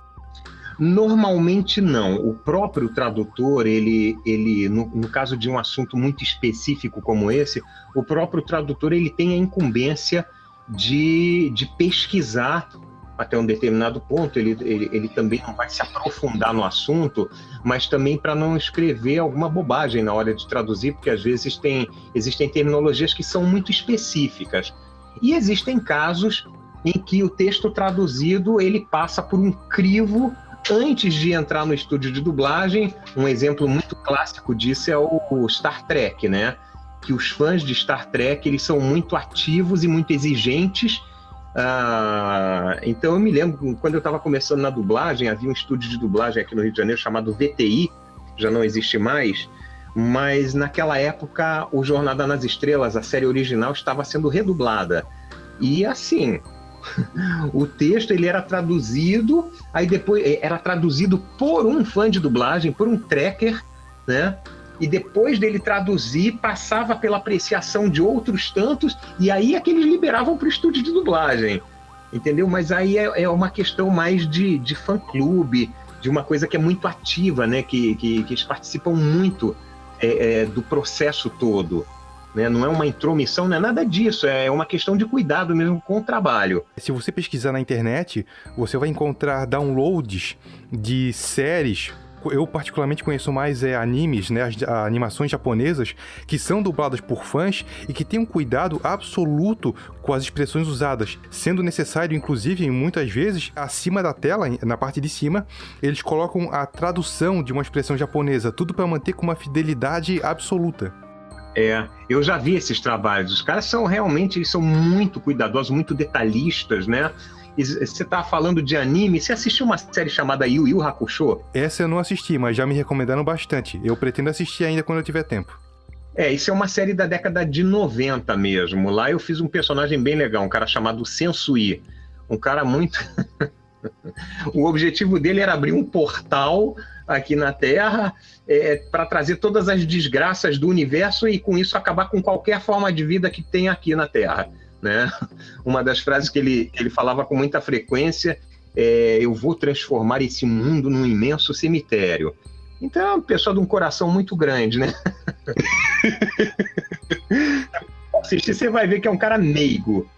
Normalmente não. O próprio tradutor, ele, ele no, no, caso de um assunto muito específico como esse, o próprio tradutor ele tem a incumbência de, de pesquisar até um determinado ponto. Ele, ele, ele também não vai se aprofundar no assunto, mas também para não escrever alguma bobagem na hora de traduzir, porque às vezes tem, existem terminologias que são muito específicas. E existem casos em que o texto traduzido ele passa por um crivo antes de entrar no estúdio de dublagem, um exemplo muito clássico disso é o Star Trek, né? Que os fãs de Star Trek eles são muito ativos e muito exigentes. Ah, então eu me lembro quando eu estava começando na dublagem, havia um estúdio de dublagem aqui no Rio de Janeiro chamado VTI, já não existe mais, mas naquela época o Jornada nas Estrelas, a série original, estava sendo redublada. E assim, [laughs] o texto ele era traduzido, aí depois eh, era traduzido por um fã de dublagem, por um tracker, né? E depois dele traduzir, passava pela apreciação de outros tantos, e aí é que eles liberavam para o estúdio de dublagem, entendeu? Mas aí é, é uma questão mais de, de fã-clube, de uma coisa que é muito ativa, né? Que, que, que eles participam muito é, é, do processo todo. Né? Não é uma intromissão, não é nada disso, é uma questão de cuidado mesmo com o trabalho. Se você pesquisar na internet, você vai encontrar downloads de séries eu particularmente conheço mais é, animes, né, as animações japonesas, que são dubladas por fãs e que têm um cuidado absoluto com as expressões usadas, sendo necessário, inclusive, muitas vezes, acima da tela, na parte de cima, eles colocam a tradução de uma expressão japonesa, tudo para manter com uma fidelidade absoluta. É, eu já vi esses trabalhos. Os caras são realmente, eles são muito cuidadosos, muito detalhistas, né? você tá falando de anime, você assistiu uma série chamada Yu Yu Hakusho? Essa eu não assisti, mas já me recomendaram bastante. Eu pretendo assistir ainda quando eu tiver tempo. É, isso é uma série da década de 90 mesmo. Lá eu fiz um personagem bem legal, um cara chamado Sensui. Um cara muito. [laughs] o objetivo dele era abrir um portal aqui na Terra é, para trazer todas as desgraças do universo e com isso acabar com qualquer forma de vida que tem aqui na Terra. Né? [laughs] Uma das frases que ele, ele falava com muita frequência é: Eu vou transformar esse mundo num imenso cemitério. Então é uma pessoa de um coração muito grande, né? [laughs] Assistir, você vai ver que é um cara meigo.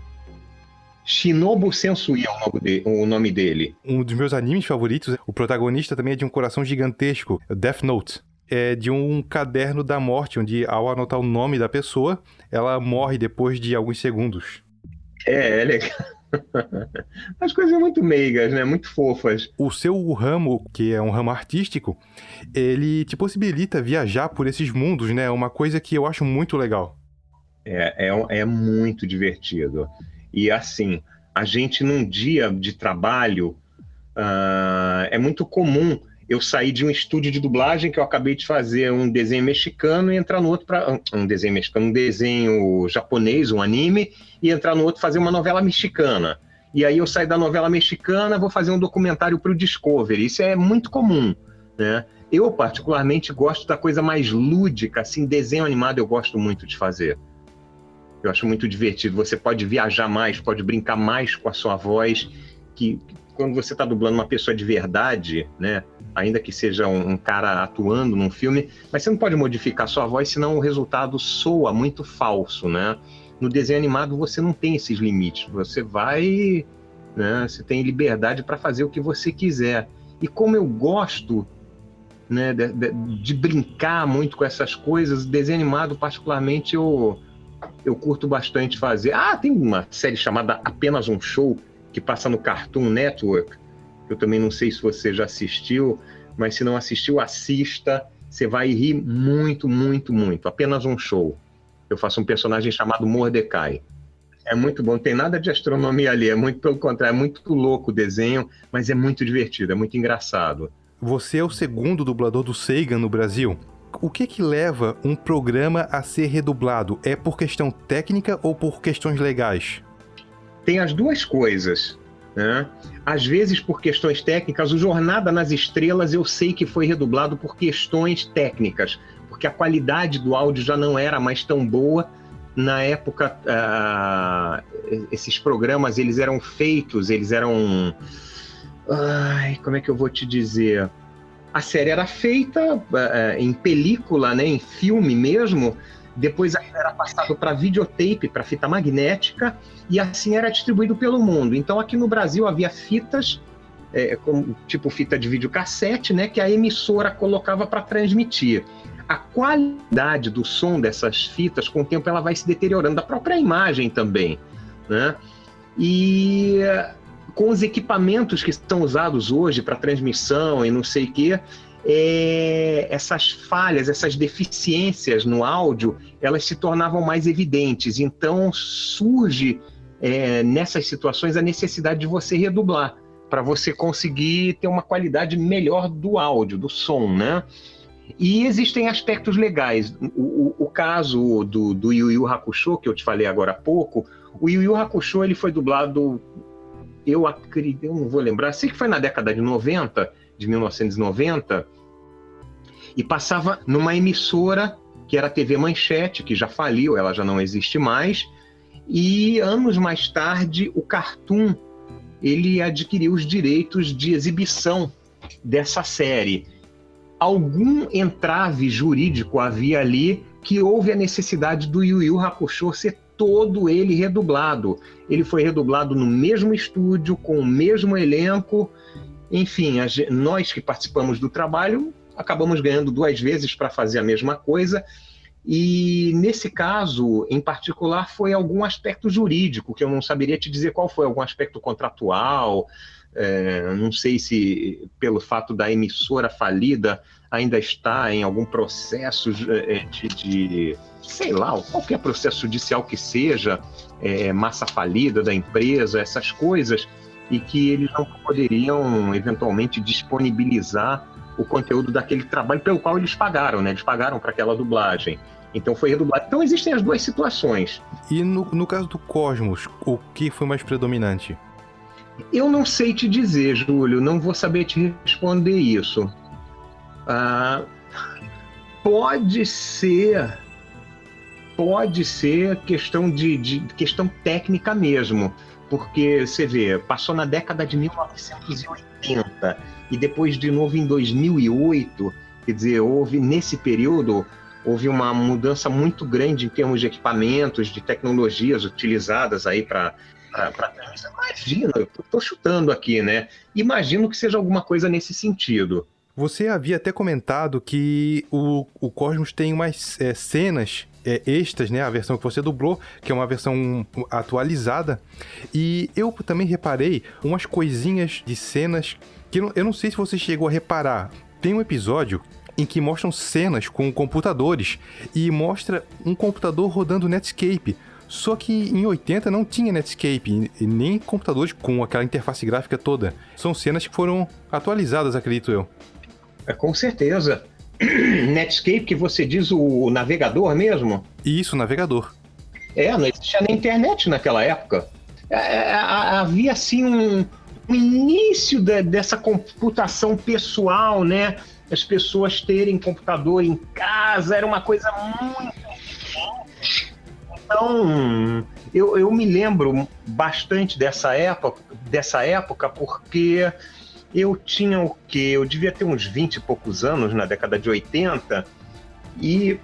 Shinobu Sensui é o nome, de, o nome dele. Um dos meus animes favoritos, o protagonista também é de um coração gigantesco, Death Note. É de um caderno da morte, onde ao anotar o nome da pessoa, ela morre depois de alguns segundos. É, é legal. [laughs] As coisas muito meigas, né? Muito fofas. O seu ramo, que é um ramo artístico, ele te possibilita viajar por esses mundos, né? Uma coisa que eu acho muito legal. É, é, é muito divertido. E assim, a gente num dia de trabalho, uh, é muito comum eu sair de um estúdio de dublagem que eu acabei de fazer um desenho mexicano e entrar no outro para um desenho mexicano, um desenho japonês, um anime e entrar no outro fazer uma novela mexicana. E aí eu saio da novela mexicana, vou fazer um documentário para o Discovery. Isso é muito comum, né? Eu particularmente gosto da coisa mais lúdica, assim, desenho animado eu gosto muito de fazer. Eu acho muito divertido. Você pode viajar mais, pode brincar mais com a sua voz, que quando você está dublando uma pessoa de verdade, né? Ainda que seja um, um, cara atuando num filme, mas você não pode modificar sua voz, senão o resultado soa muito falso, né? No desenho animado você não tem esses limites. Você vai, né? Você tem liberdade para fazer o que você quiser. E como eu gosto né, de, de, de, brincar muito com essas coisas. Desenho animado, particularmente, eu, eu curto bastante fazer. Ah, tem uma série chamada Apenas um Show, que passa no Cartoon Network. Eu também não sei se você já assistiu, mas se não assistiu, assista. Você vai rir muito, muito, muito. Apenas um show. Eu faço um personagem chamado Mordecai. É muito bom, não tem nada de astronomia ali, é muito pelo contrário, é muito louco o desenho, mas é muito divertido, é muito engraçado. Você é o segundo dublador do Sagan no Brasil. O que que leva um programa a ser redublado? É por questão técnica ou por questões legais? Tem as duas coisas. Né? Às vezes, por questões técnicas, o Jornada nas Estrelas eu sei que foi redublado por questões técnicas, porque a qualidade do áudio já não era mais tão boa. Na época, uh, esses programas eles eram feitos, eles eram. Ai, como é que eu vou te dizer? A série era feita uh, em película, né, em filme mesmo, depois era passado para videotape, para fita magnética, e assim era distribuído pelo mundo. Então aqui no Brasil havia fitas, é, como, tipo fita de videocassete, né, que a emissora colocava para transmitir. A qualidade do som dessas fitas, com o tempo, ela vai se deteriorando, a própria imagem também. Né? E com os equipamentos que são usados hoje para transmissão e não sei o quê, é, essas falhas, essas deficiências no áudio, elas se tornavam mais evidentes. Então surge é, nessas situações a necessidade de você redublar para você conseguir ter uma qualidade melhor do áudio, do som, né? E existem aspectos legais. O, o, o caso do, do Yu Yu Hakusho, que eu te falei agora há pouco, o Yu Yu Hakusho ele foi dublado, eu acredito, eu não vou lembrar, sei que foi na década de 90, de 1990, e passava numa emissora que era a TV Manchete, que já faliu, ela já não existe mais, e anos mais tarde o Cartoon ele adquiriu os direitos de exibição dessa série. Algum entrave jurídico havia ali que houve a necessidade do Yu Yu Hakusho ser todo ele redublado. Ele foi redublado no mesmo estúdio, com o mesmo elenco, enfim, a, nós que participamos do trabalho acabamos ganhando duas vezes para fazer a mesma coisa. E nesse caso, em particular, foi algum aspecto jurídico, que eu não saberia te dizer qual foi, algum aspecto contratual, é, não sei se pelo fato da emissora falida ainda está em algum processo é, de, de sei lá, qualquer processo judicial que seja, é, massa falida da empresa, essas coisas e que eles não poderiam eventualmente disponibilizar o conteúdo daquele trabalho pelo qual eles pagaram, né? Eles pagaram para aquela dublagem. Então foi redublado. Então existem as duas situações. E no, no caso do Cosmos, o que foi mais predominante? Eu não sei te dizer, Júlio, não vou saber te responder isso. Ah, [laughs] pode ser, pode ser questão de, de questão técnica mesmo porque você vê, passou na década de 1980 e depois de novo em 2008, quer dizer, houve nesse período houve uma mudança muito grande em termos de equipamentos, de tecnologias utilizadas aí para Imagina, eu estou chutando aqui, né? Imagino que seja alguma coisa nesse sentido. Você havia até comentado que o, o Cosmos tem umas é, cenas é, extras, né? A versão que você dublou, que é uma versão atualizada. E eu também reparei umas coisinhas de cenas que eu não, eu não sei se você chegou a reparar. Tem um episódio em que mostram cenas com computadores e mostra um computador rodando Netscape. Só que em 80 não tinha Netscape nem computadores com aquela interface gráfica toda. São cenas que foram atualizadas, acredito eu. É, com certeza. [coughs] Netscape, que você diz o navegador mesmo? Isso, navegador. É, não existia nem internet naquela época. É, é havia assim um, um início de, dessa computação pessoal, né? As pessoas terem computador em casa, era uma coisa muito. Então, eu, eu me lembro bastante dessa época, dessa época porque eu tinha o quê? Eu devia ter uns 20 e poucos anos na década de 80 e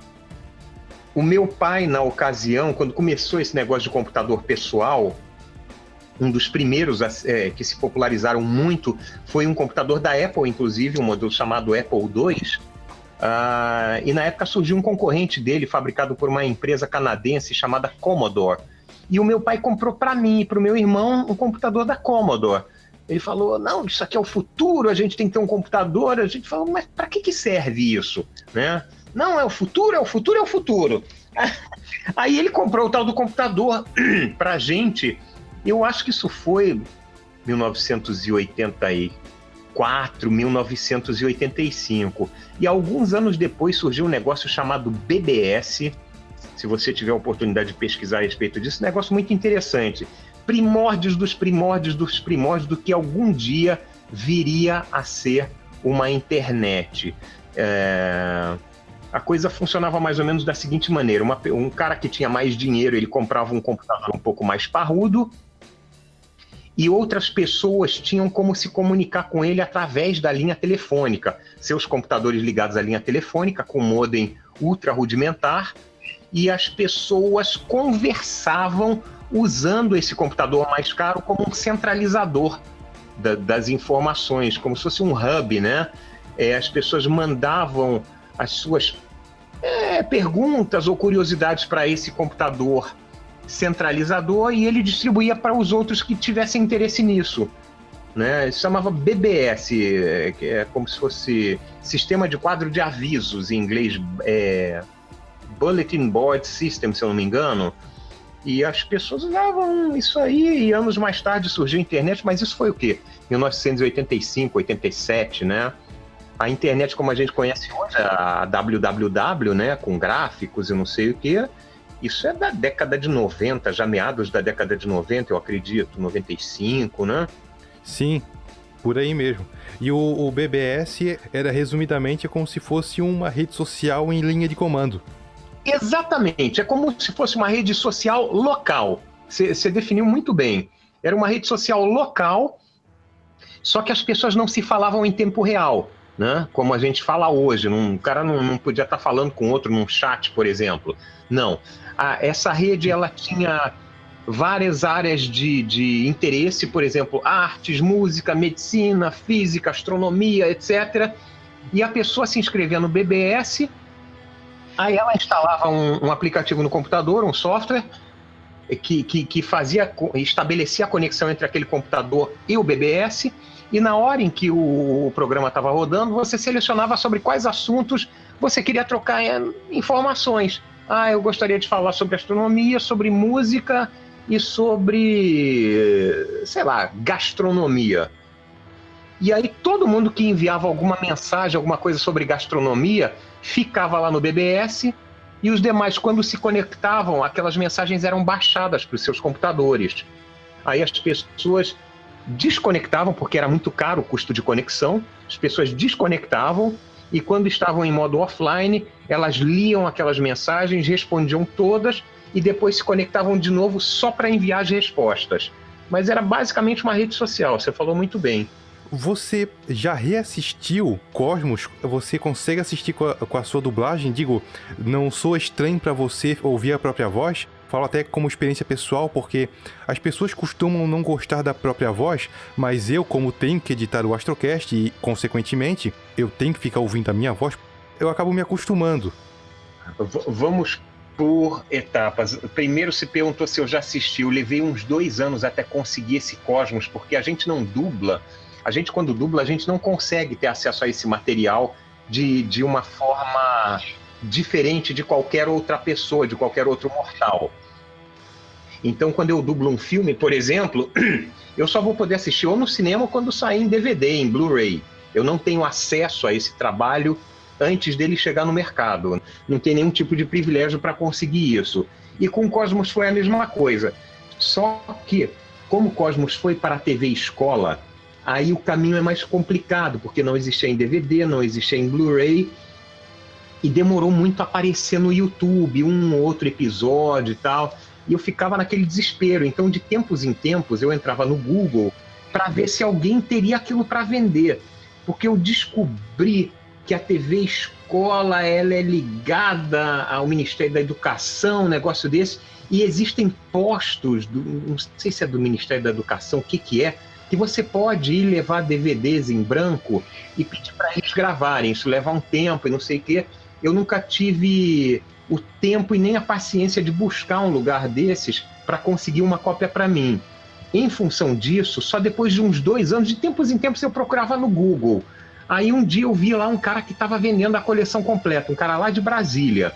o meu pai, na ocasião, quando começou esse negócio de computador pessoal, um dos primeiros é, que se popularizaram muito foi um computador da Apple, inclusive, um modelo chamado Apple II. Uh, e na época surgiu um concorrente dele, fabricado por uma empresa canadense chamada Commodore. E o meu pai comprou para mim e para o meu irmão um computador da Commodore. Ele falou: não, isso aqui é o futuro, a gente tem que ter um computador. A gente falou: mas para que, que serve isso? Né? Não, é o futuro, é o futuro, é o futuro. [laughs] Aí ele comprou o tal do computador [clears throat] para a gente. Eu acho que isso foi 1984, 1985. E alguns anos depois surgiu um negócio chamado BBS. Se você tiver a oportunidade de pesquisar a respeito disso, um negócio muito interessante primórdios dos primórdios dos primórdios do que algum dia viria a ser uma internet. É... A coisa funcionava mais ou menos da seguinte maneira: uma, um cara que tinha mais dinheiro ele comprava um computador um pouco mais parrudo e outras pessoas tinham como se comunicar com ele através da linha telefônica. Seus computadores ligados à linha telefônica com modem ultra rudimentar e as pessoas conversavam usando esse computador mais caro como um centralizador da, das informações, como se fosse um hub, né? É, as pessoas mandavam as suas é, perguntas ou curiosidades para esse computador centralizador e ele distribuía para os outros que tivessem interesse nisso. né? Chamava BBS, que é como se fosse Sistema de Quadro de Avisos, em inglês, é, Bulletin Board System, se eu não me engano. E as pessoas usavam isso aí, e anos mais tarde surgiu a internet, mas isso foi o quê? 1985, 87, né? A internet como a gente conhece hoje, a www, né, com gráficos e não sei o quê, isso é da década de 90, já meados da década de 90, eu acredito, 95, né? Sim, por aí mesmo. E o, o BBS era resumidamente como se fosse uma rede social em linha de comando. Exatamente, é como se fosse uma rede social local. Você definiu muito bem. Era uma rede social local, só que as pessoas não se falavam em tempo real, né? Como a gente fala hoje. Um cara não, não podia estar falando com outro num chat, por exemplo. Não. essa rede ela tinha várias áreas de, de interesse, por exemplo, artes, música, medicina, física, astronomia, etc. E a pessoa se inscrevia no BBS Aí ela instalava um, um aplicativo no computador, um software, que, que, que, fazia, estabelecia a conexão entre aquele computador e o BBS, e na hora em que o, programa estava rodando, você selecionava sobre quais assuntos você queria trocar é, informações. Ah, eu gostaria de falar sobre astronomia, sobre música e sobre, sei lá, gastronomia. E aí todo mundo que enviava alguma mensagem, alguma coisa sobre gastronomia, ficava lá no BBS e os demais, quando se conectavam, aquelas mensagens eram baixadas para os seus computadores. Aí as pessoas desconectavam, porque era muito caro o custo de conexão, as pessoas desconectavam e quando estavam em modo offline, elas liam aquelas mensagens, respondiam todas e depois se conectavam de novo só para enviar as respostas. Mas era basicamente uma rede social, você falou muito bem. Você já reassistiu Cosmos? Você consegue assistir com a, com a sua dublagem? Digo, não sou estranho para você ouvir a própria voz? Falo até como experiência pessoal, porque as pessoas costumam não gostar da própria voz, mas eu, como tenho que editar o Astrocast e, consequentemente, eu tenho que ficar ouvindo a minha voz, eu acabo me acostumando. V vamos por etapas. Primeiro se perguntou se eu já assisti. Eu levei uns dois anos até conseguir esse Cosmos, porque a gente não dubla a gente, quando dubla, a gente não consegue ter acesso a esse material de, de uma forma diferente de qualquer outra pessoa, de qualquer outro mortal. Então, quando eu dublo um filme, por exemplo, [clears throat] eu só vou poder assistir ou no cinema ou quando sair em DVD, em Blu-ray. Eu não tenho acesso a esse trabalho antes dele chegar no mercado. Não tem nenhum tipo de privilégio para conseguir isso. E com o Cosmos foi a mesma coisa. Só que, como o Cosmos foi para a TV Escola, aí o caminho é mais complicado, porque não existia em DVD, não existia em Blu-ray, e demorou muito a aparecer no YouTube, um outro episódio e tal, e eu ficava naquele desespero. Então, de tempos em tempos, eu entrava no Google para ver se alguém teria aquilo para vender, porque eu descobri que a TV Escola ela é ligada ao Ministério da Educação, um negócio desse, e existem postos, do, não sei se é do Ministério da Educação, o que, que é, que você pode ir levar DVDs em branco e pedir para eles gravarem. Isso leva um tempo e não sei o quê. Eu nunca tive o tempo e nem a paciência de buscar um lugar desses para conseguir uma cópia para mim. Em função disso, só depois de uns dois anos, de tempos em tempos, eu procurava no Google. Aí um dia eu vi lá um cara que estava vendendo a coleção completa, um cara lá de Brasília.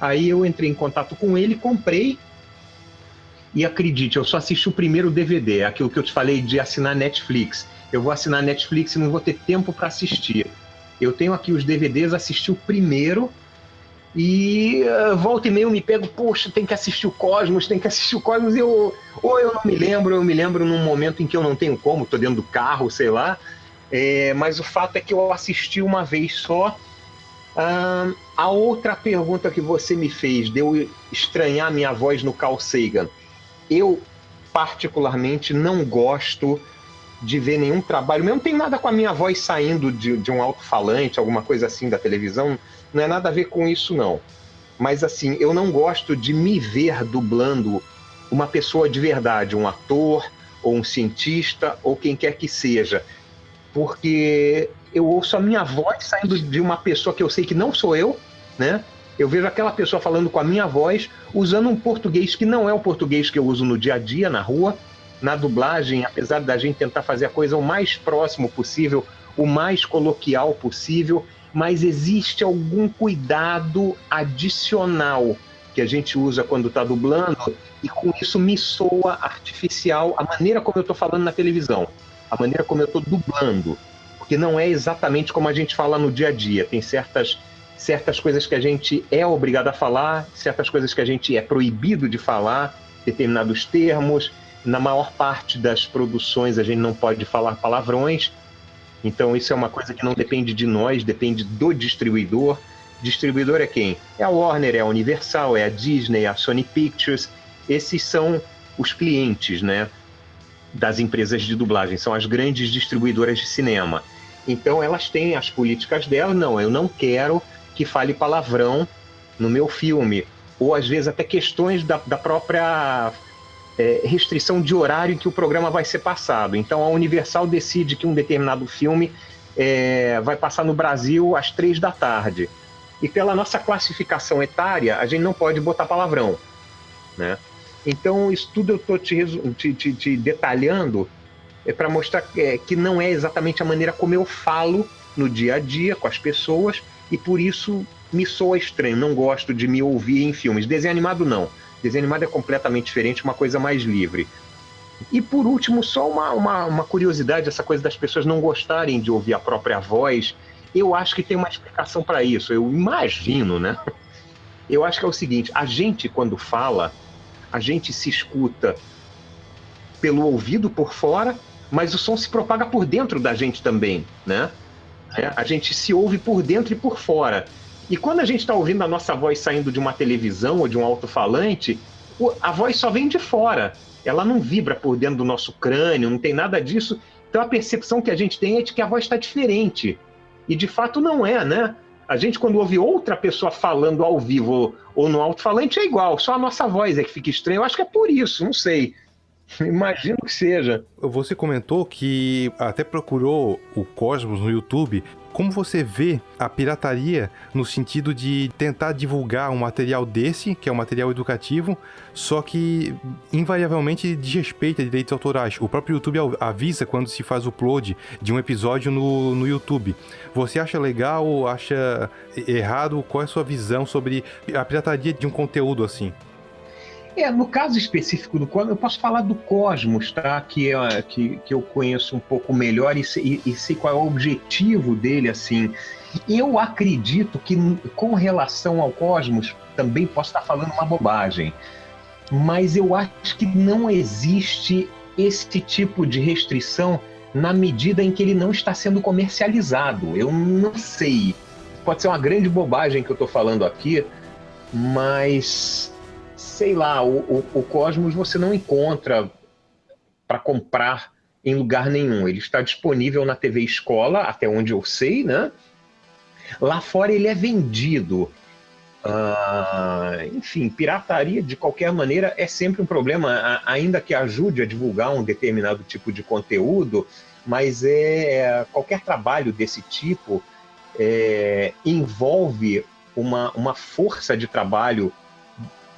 Aí eu entrei em contato com ele, comprei e acredite, eu só assisti o primeiro DVD, aquilo que eu te falei de assinar Netflix. Eu vou assinar Netflix e não vou ter tempo para assistir. Eu tenho aqui os DVDs, assisti o primeiro e uh, volta e meia eu me pego, poxa, tem que assistir o Cosmos, tem que assistir o Cosmos, e eu, ou eu não me lembro, eu me lembro num momento em que eu não tenho como, tô dentro do carro, sei lá, é, mas o fato é que eu assisti uma vez só. Uh, a outra pergunta que você me fez, de eu estranhar minha voz no Carl Sagan, eu particularmente não gosto de ver nenhum trabalho, mesmo não tem nada com a minha voz saindo de, de um alto-falante, alguma coisa assim da televisão, não é nada a ver com isso não. Mas assim, eu não gosto de me ver dublando uma pessoa de verdade, um ator ou um cientista ou quem quer que seja, porque eu ouço a minha voz saindo de uma pessoa que eu sei que não sou eu, né? Eu vejo aquela pessoa falando com a minha voz, usando um português que não é o português que eu uso no dia a dia, na rua, na dublagem, apesar da gente tentar fazer a coisa o mais próximo possível, o mais coloquial possível, mas existe algum cuidado adicional que a gente usa quando está dublando e com isso me soa artificial a maneira como eu estou falando na televisão, a maneira como eu estou dublando, porque não é exatamente como a gente fala no dia a dia. Tem certas certas coisas que a gente é obrigado a falar, certas coisas que a gente é proibido de falar, determinados termos. Na maior parte das produções a gente não pode falar palavrões. Então isso é uma coisa que não depende de nós, depende do distribuidor. Distribuidor é quem? É a Warner, é a Universal, é a Disney, é a Sony Pictures. Esses são os clientes, né, das empresas de dublagem, são as grandes distribuidoras de cinema. Então elas têm as políticas delas. Não, eu não quero que fale palavrão no meu filme. Ou às vezes até questões da, da própria é, restrição de horário em que o programa vai ser passado. Então a Universal decide que um determinado filme é, vai passar no Brasil às três da tarde. E pela nossa classificação etária, a gente não pode botar palavrão. Né? Então, isso tudo eu estou te, te, te, detalhando é para mostrar que, é, que não é exatamente a maneira como eu falo no dia a dia com as pessoas, e por isso me soa estranho, não gosto de me ouvir em filmes. Desenho animado não. Desenho animado é completamente diferente, uma coisa mais livre. E por último, só uma, uma, uma, curiosidade, essa coisa das pessoas não gostarem de ouvir a própria voz. Eu acho que tem uma explicação para isso. Eu imagino, né? [laughs] Eu acho que é o seguinte: a gente, quando fala, a gente se escuta pelo ouvido por fora, mas o som se propaga por dentro da gente também, né? É, a gente se ouve por dentro e por fora. E quando a gente está ouvindo a nossa voz saindo de uma televisão ou de um alto-falante, a voz só vem de fora. Ela não vibra por dentro do nosso crânio, não tem nada disso. Então a percepção que a gente tem é de que a voz está diferente. E de fato não é, né? A gente, quando ouve outra pessoa falando ao vivo ou no alto-falante, é igual, só a nossa voz é que fica estranha. Eu acho que é por isso, não sei. [laughs] Imagino que seja. Você comentou que até procurou o Cosmos no YouTube. Como você vê a pirataria no sentido de tentar divulgar um material desse, que é um material educativo, só que invariavelmente desrespeita direitos autorais? O próprio YouTube avisa quando se faz o upload de um episódio no, no YouTube. Você acha legal, acha errado? Qual é a sua visão sobre a pirataria de um conteúdo assim? É, no caso específico do Cosmos, eu posso falar do Cosmos, tá? Que, é, que, que eu conheço um pouco melhor e, e, e sei qual é o objetivo dele, assim. Eu acredito que, com relação ao Cosmos, também posso estar falando uma bobagem, mas eu acho que não existe esse tipo de restrição na medida em que ele não está sendo comercializado. Eu não sei. Pode ser uma grande bobagem que eu estou falando aqui, mas sei lá, o, o, o Cosmos você não encontra para comprar em lugar nenhum. Ele está disponível na TV Escola, até onde eu sei, né? Lá fora ele é vendido. Uh, enfim, pirataria de qualquer maneira é sempre um problema, ainda que ajude a divulgar um determinado tipo de conteúdo, mas é qualquer trabalho desse tipo é, envolve uma, uma força de trabalho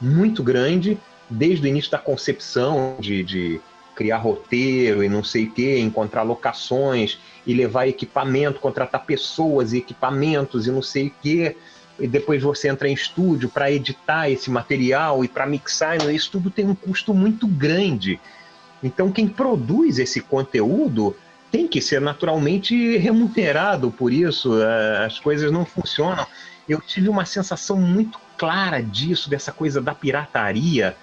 muito grande, desde o início da concepção de, de criar roteiro e não sei o quê, encontrar locações e levar equipamento, contratar pessoas e equipamentos e não sei o quê. E depois você entra em estúdio para editar esse material e para mixar, isso tudo tem um custo muito grande. Então, quem produz esse conteúdo tem que ser naturalmente remunerado por isso. Eh, as coisas não funcionam. Eu tive uma sensação muito clara disso, dessa coisa da pirataria.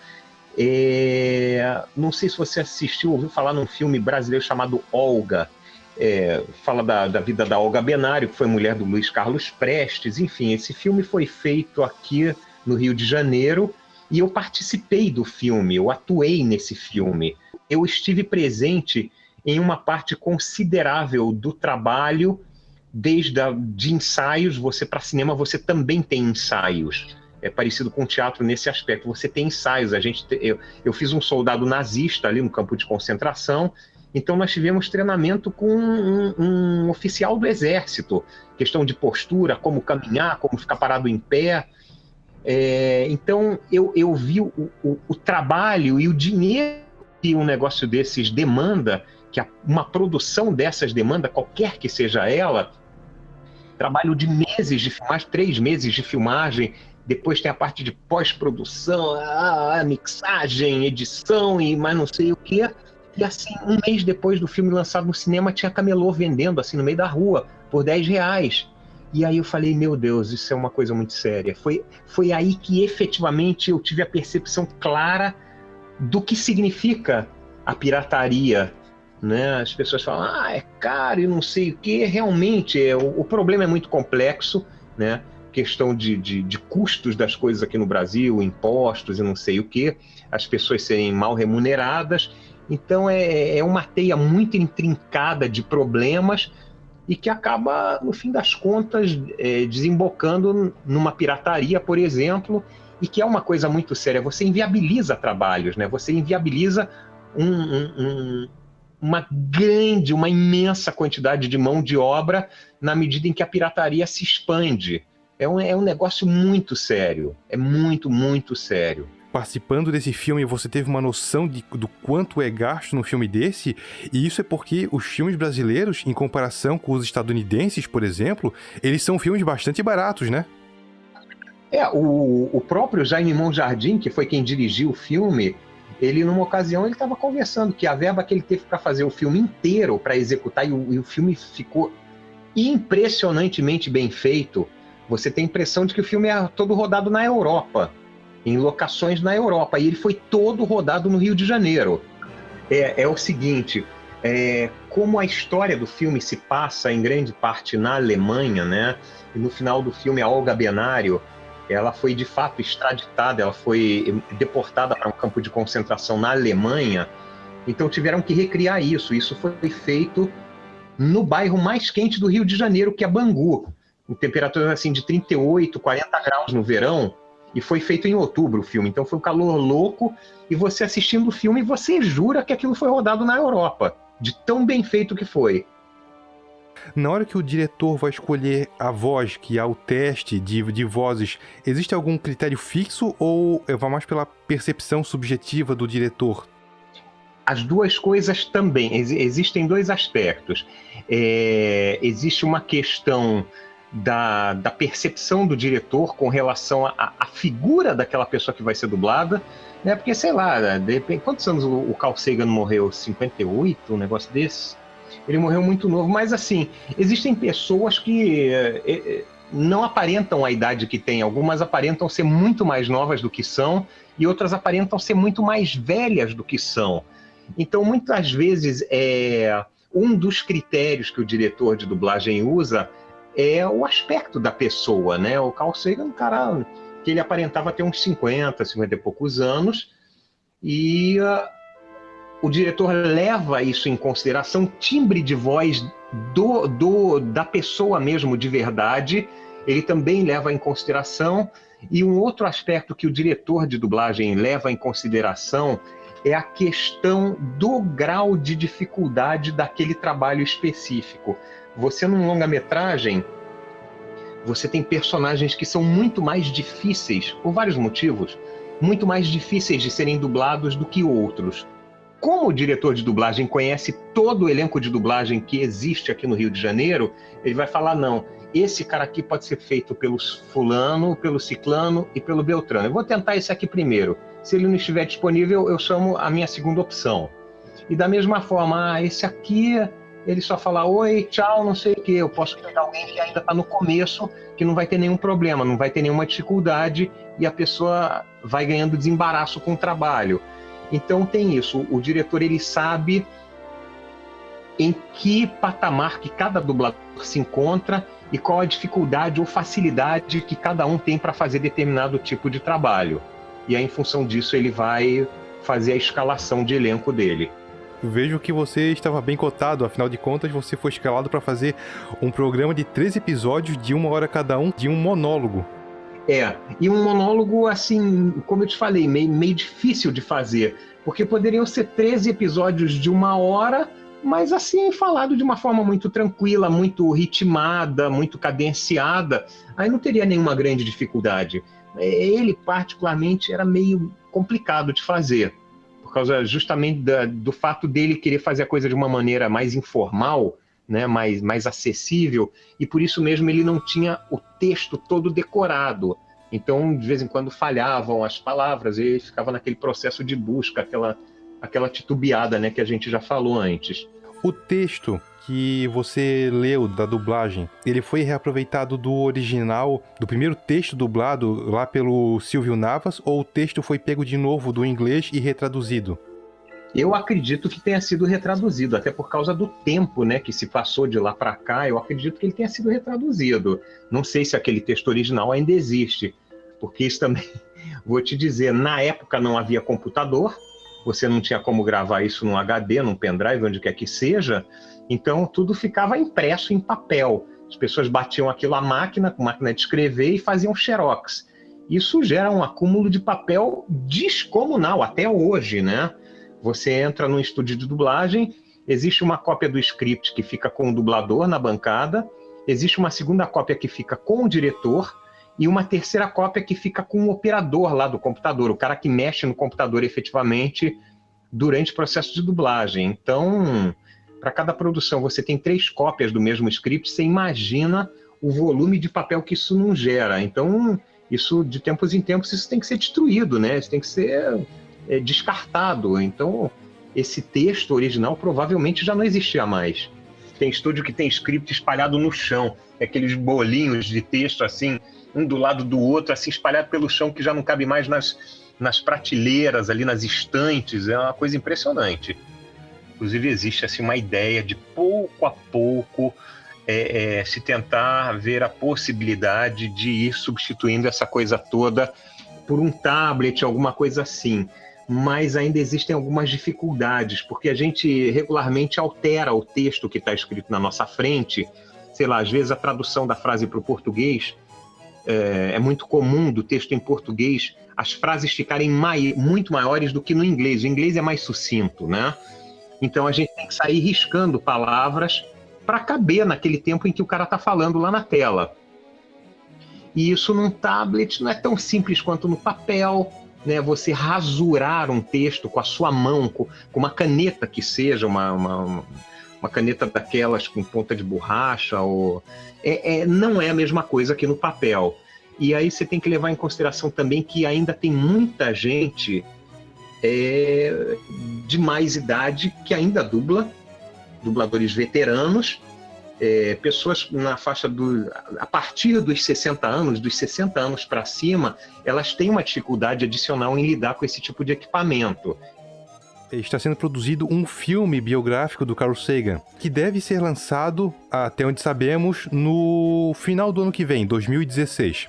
É, não sei se você assistiu, ouviu falar num filme brasileiro chamado Olga. É, fala da, da, vida da Olga Benário, que foi mulher do Luiz Carlos Prestes. Enfim, esse filme foi feito aqui no Rio de Janeiro e eu participei do filme, eu atuei nesse filme. Eu estive presente em uma parte considerável do trabalho, desde a, de ensaios, você para cinema você também tem ensaios é parecido com o teatro nesse aspecto. Você tem ensaios. A gente, eu, eu fiz um soldado nazista ali no campo de concentração. Então nós tivemos treinamento com um, um oficial do exército, questão de postura, como caminhar, como ficar parado em pé. É, então eu, eu vi o, o, o, trabalho e o dinheiro que um negócio desses demanda, que uma produção dessas demanda, qualquer que seja ela, trabalho de meses de filmagem, três meses de filmagem, depois tem a parte de pós-produção, a, a, mixagem, edição e mais não sei o que. E assim, um mês depois do filme lançado no cinema, tinha camelô vendendo assim no meio da rua por 10 reais. E aí eu falei, meu Deus, isso é uma coisa muito séria. Foi, foi aí que efetivamente eu tive a percepção clara do que significa a pirataria. Né? As pessoas falam, ah, é caro e não sei o que. Realmente, é, o, o problema é muito complexo, né? Questão de, de, de, custos das coisas aqui no Brasil, impostos e não sei o que, as pessoas serem mal remuneradas. Então é, é uma teia muito intrincada de problemas e que acaba, no fim das contas, é, desembocando numa pirataria, por exemplo, e que é uma coisa muito séria. Você inviabiliza trabalhos, né? Você inviabiliza um, um, um, uma grande, uma imensa quantidade de mão de obra na medida em que a pirataria se expande. É um, é um negócio muito sério. É muito, muito sério participando desse filme você teve uma noção de, do quanto é gasto num filme desse, e isso é porque os filmes brasileiros, em comparação com os estadunidenses, por exemplo, eles são filmes bastante baratos, né? É, o, o próprio Jaime Monjardim, que foi quem dirigiu o filme, ele numa ocasião ele estava conversando que a verba que ele teve para fazer o filme inteiro, para executar, e o, e o filme ficou impressionantemente bem feito. Você tem a impressão de que o filme é todo rodado na Europa em locações na Europa. E ele foi todo rodado no Rio de Janeiro. É, é o seguinte: é, como a história do filme se passa em grande parte na Alemanha, né? E no final do filme, a Olga Benário, ela foi de fato extraditada, ela foi deportada para um campo de concentração na Alemanha. Então tiveram que recriar isso. Isso foi feito no bairro mais quente do Rio de Janeiro, que é Bangu, em temperaturas assim de 38, 40 graus no verão. E foi feito em outubro o filme, então foi um calor louco. E você assistindo o filme, você jura que aquilo foi rodado na Europa, de tão bem feito que foi. Na hora que o diretor vai escolher a voz, que é o teste de, de vozes, existe algum critério fixo ou vai mais pela percepção subjetiva do diretor? As duas coisas também. Ex existem dois aspectos. É, existe uma questão da, da percepção do diretor com relação à figura daquela pessoa que vai ser dublada, né? Porque, sei lá, de repente, quantos anos o, o Carl Sagan morreu? 58, um negócio desse? Ele morreu muito novo, mas assim, existem pessoas que é, é, não aparentam a idade que têm, algumas aparentam ser muito mais novas do que são, e outras aparentam ser muito mais velhas do que são. Então, muitas vezes, é, um dos critérios que o diretor de dublagem usa é o aspecto da pessoa, né? O Carl Sagan é um cara que ele aparentava ter uns 50, 50 e poucos anos, e uh, o diretor leva isso em consideração, timbre de voz do, do, da pessoa mesmo de verdade, ele também leva em consideração, e um outro aspecto que o diretor de dublagem leva em consideração é a questão do grau de dificuldade daquele trabalho específico. Você num longa-metragem, você tem personagens que são muito mais difíceis, por vários motivos, muito mais difíceis de serem dublados do que outros. Como o diretor de dublagem conhece todo o elenco de dublagem que existe aqui no Rio de Janeiro, ele vai falar: não, esse cara aqui pode ser feito pelo fulano, pelo ciclano e pelo beltrano. Eu vou tentar esse aqui primeiro. Se ele não estiver disponível, eu chamo a minha segunda opção. E da mesma forma, ah, esse aqui ele só fala oi, tchau, não sei o quê. Eu posso pegar alguém que ainda está no começo, que não vai ter nenhum problema, não vai ter nenhuma dificuldade e a pessoa vai ganhando desembaraço com o trabalho. Então tem isso. O diretor ele sabe em que patamar que cada dublador se encontra e qual a dificuldade ou facilidade que cada um tem para fazer determinado tipo de trabalho. E aí, em função disso, ele vai fazer a escalação de elenco dele. Vejo que você estava bem cotado, afinal de contas, você foi escalado para fazer um programa de três episódios de uma hora cada um, de um monólogo. É, e um monólogo, assim, como eu te falei, meio, meio difícil de fazer, porque poderiam ser 13 episódios de uma hora, mas assim, falado de uma forma muito tranquila, muito ritmada, muito cadenciada, aí não teria nenhuma grande dificuldade. Ele, particularmente, era meio complicado de fazer causa justamente da, do fato dele querer fazer a coisa de uma maneira mais informal, né, mais, mais acessível, e por isso mesmo ele não tinha o texto todo decorado. Então, de vez em quando falhavam as palavras, e ele ficava naquele processo de busca, aquela, aquela titubeada né, que a gente já falou antes. O texto que você leu da dublagem, ele foi reaproveitado do original, do primeiro texto dublado lá pelo Silvio Navas, ou o texto foi pego de novo do inglês e retraduzido? Eu acredito que tenha sido retraduzido, até por causa do tempo né, que se passou de lá para cá, eu acredito que ele tenha sido retraduzido. Não sei se aquele texto original ainda existe, porque isso também, [laughs] vou te dizer, na época não havia computador, você não tinha como gravar isso num HD, num pendrive, onde quer que seja, então tudo ficava impresso em papel. As pessoas batiam aquilo à máquina, com máquina de escrever, e faziam xerox. Isso gera um acúmulo de papel descomunal, até hoje, né? Você entra num estúdio de dublagem, existe uma cópia do script que fica com o dublador na bancada, existe uma segunda cópia que fica com o diretor e uma terceira cópia que fica com o operador lá do computador, o cara que mexe no computador efetivamente durante o processo de dublagem. Então, para cada produção você tem três cópias do mesmo script, você imagina o volume de papel que isso não gera. Então, isso de tempos em tempos isso tem que ser destruído, né? Isso tem que ser é, descartado. Então, esse texto original provavelmente já não existia mais. Tem estúdio que tem script espalhado no chão, aqueles bolinhos de texto assim, um do lado do outro, assim, espalhado pelo chão que já não cabe mais nas, nas prateleiras, ali nas estantes. É uma coisa impressionante. Inclusive, existe assim, uma ideia de pouco a pouco é, é, se tentar ver a possibilidade de ir substituindo essa coisa toda por um tablet, alguma coisa assim mas ainda existem algumas dificuldades, porque a gente regularmente altera o texto que está escrito na nossa frente. Sei lá, às vezes a tradução da frase para o português é, é, muito comum do texto em português as frases ficarem mai, muito maiores do que no inglês. O inglês é mais sucinto, né? Então a gente tem que sair riscando palavras para caber naquele tempo em que o cara está falando lá na tela. E isso num tablet não é tão simples quanto no papel, né, você rasurar um texto com a sua mão, com, uma caneta que seja, uma, uma, caneta daquelas com ponta de borracha, ou... É, é, não é a mesma coisa que no papel. E aí você tem que levar em consideração também que ainda tem muita gente é, de mais idade que ainda dubla, dubladores veteranos, é, pessoas na faixa do. a partir dos 60 anos, dos 60 anos para cima, elas têm uma dificuldade adicional em lidar com esse tipo de equipamento. Está sendo produzido um filme biográfico do Carl Sagan, que deve ser lançado, até onde sabemos, no final do ano que vem, 2016.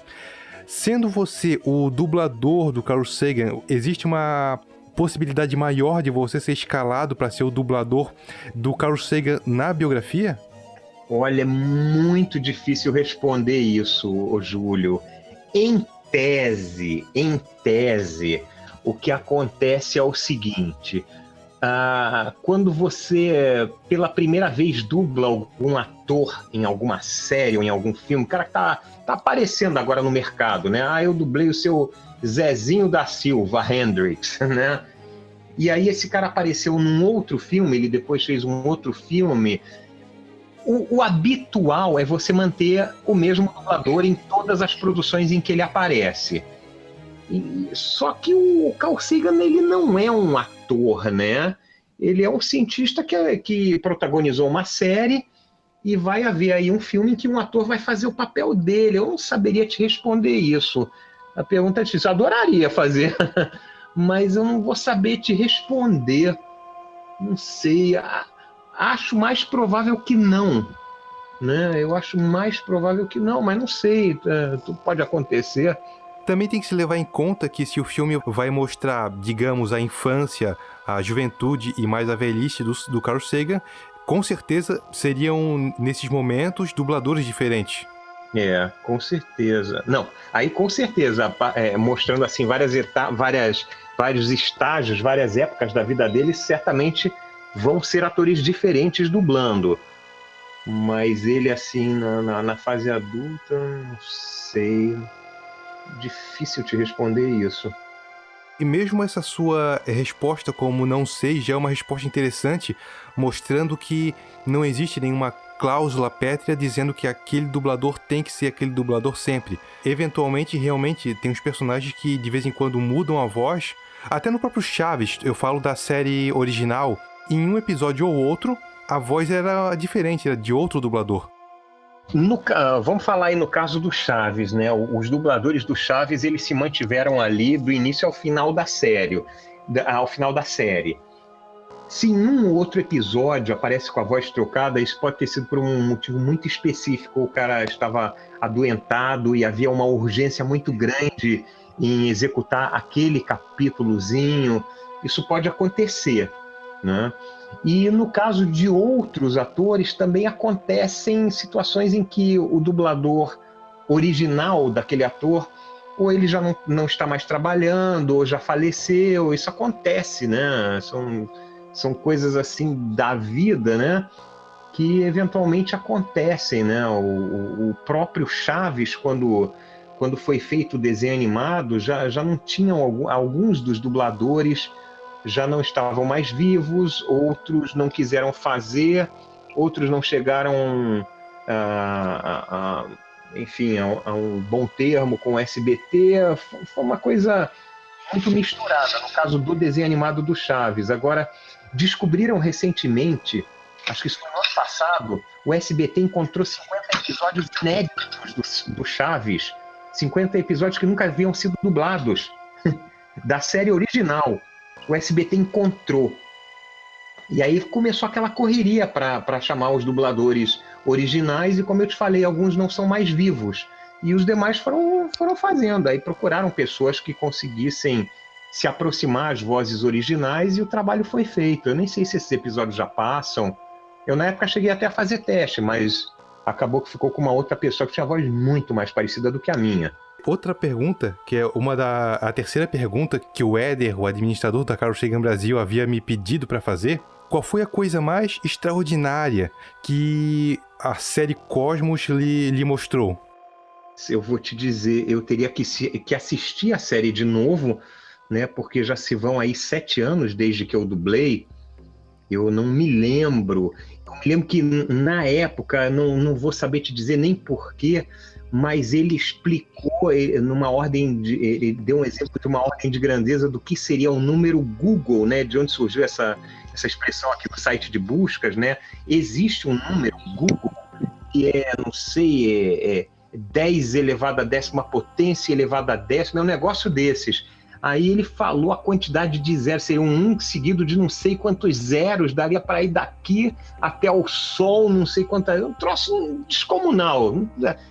Sendo você o dublador do Carl Sagan, existe uma possibilidade maior de você ser escalado para ser o dublador do Carl Sagan na biografia? Olha, é muito difícil responder isso, Júlio. Em tese, em tese, o que acontece é o seguinte: ah, quando você pela primeira vez dubla algum ator em alguma série ou em algum filme, o cara que tá, tá aparecendo agora no mercado, né? Ah, eu dublei o seu Zezinho da Silva, Hendrix, [laughs] né? E aí esse cara apareceu num outro filme, ele depois fez um outro filme o, o, habitual é você manter o mesmo dublador em todas as produções em que ele aparece. E, só que o Carl Sagan ele não é um ator, né? Ele é um cientista que, que protagonizou uma série e vai haver aí um filme em que um ator vai fazer o papel dele. Eu não saberia te responder isso. A pergunta é difícil. Eu adoraria fazer, [laughs] mas eu não vou saber te responder. Não sei acho mais provável que não. Né? Eu acho mais provável que não, mas não sei, é, tudo pode acontecer. Também tem que se levar em conta que se o filme vai mostrar, digamos, a infância, a juventude e mais a velhice do, do Carl Sagan, com certeza seriam, nesses momentos, dubladores diferentes. É, com certeza. Não, aí com certeza, é, mostrando assim várias, várias vários estágios, várias épocas da vida dele, certamente vão ser atores diferentes dublando. Mas ele, assim, na, na, na fase adulta, não sei. Difícil te responder isso. E mesmo essa sua resposta como não sei já é uma resposta interessante, mostrando que não existe nenhuma cláusula pétrea dizendo que aquele dublador tem que ser aquele dublador sempre. Eventualmente, realmente, tem uns personagens que de vez em quando mudam a voz. Até no próprio Chaves, eu falo da série original, em um episódio ou outro, a voz era diferente, era de outro dublador. No, vamos falar aí no caso do Chaves, né? Os dubladores do Chaves eles se mantiveram ali do início ao final da série, ao final da série. Se em um outro episódio aparece com a voz trocada, isso pode ter sido por um motivo muito específico. O cara estava adoentado e havia uma urgência muito grande em executar aquele capítulozinho. Isso pode acontecer, né? E no caso de outros atores, também acontecem situações em que o dublador original daquele ator ou ele já não, não está mais trabalhando, ou já faleceu. Isso acontece, né? São são coisas assim da vida, né? Que eventualmente acontecem, né? O, o próprio Chaves, quando, quando foi feito o desenho animado, já, já não tinham alguns dos dubladores já não estavam mais vivos, outros não quiseram fazer, outros não chegaram a, a, a enfim, a, a, um bom termo com o SBT. Foi uma coisa muito misturada, no caso do desenho animado do Chaves. Agora, descobriram recentemente, acho que isso foi no ano passado, o SBT encontrou 50 episódios inéditos do, do Chaves, 50 episódios que nunca haviam sido dublados, [laughs] da série original. O SBT encontrou. E aí começou aquela correria para chamar os dubladores originais, e como eu te falei, alguns não são mais vivos. E os demais foram, foram fazendo. Aí procuraram pessoas que conseguissem se aproximar às vozes originais e o trabalho foi feito. Eu nem sei se esses episódios já passam. Eu, na época, cheguei até a fazer teste, mas acabou que ficou com uma outra pessoa que tinha voz muito mais parecida do que a minha. Outra pergunta, que é uma da a terceira pergunta que o Éder, o administrador da Carlos Sagan Brasil, havia me pedido para fazer, qual foi a coisa mais extraordinária que a série Cosmos lhe, lhe mostrou? Eu vou te dizer, eu teria que, que assistir a série de novo né? Porque já se vão aí sete anos desde que eu dublei. Eu não me lembro. Eu me lembro que na época, não, não vou saber te dizer nem porquê, mas ele explicou numa ordem de, ele deu um exemplo de uma ordem de grandeza do que seria o número Google, né? De onde surgiu essa, essa expressão aqui no site de buscas, né? Existe um número Google que é, não sei, é, é 10 elevado a décima potência elevado a décima, é um negócio desses. Aí ele falou a quantidade de zeros, seria um 1 seguido de não sei quantos zeros, daria para ir daqui até o Sol, não sei quantas. Um troço descomunal.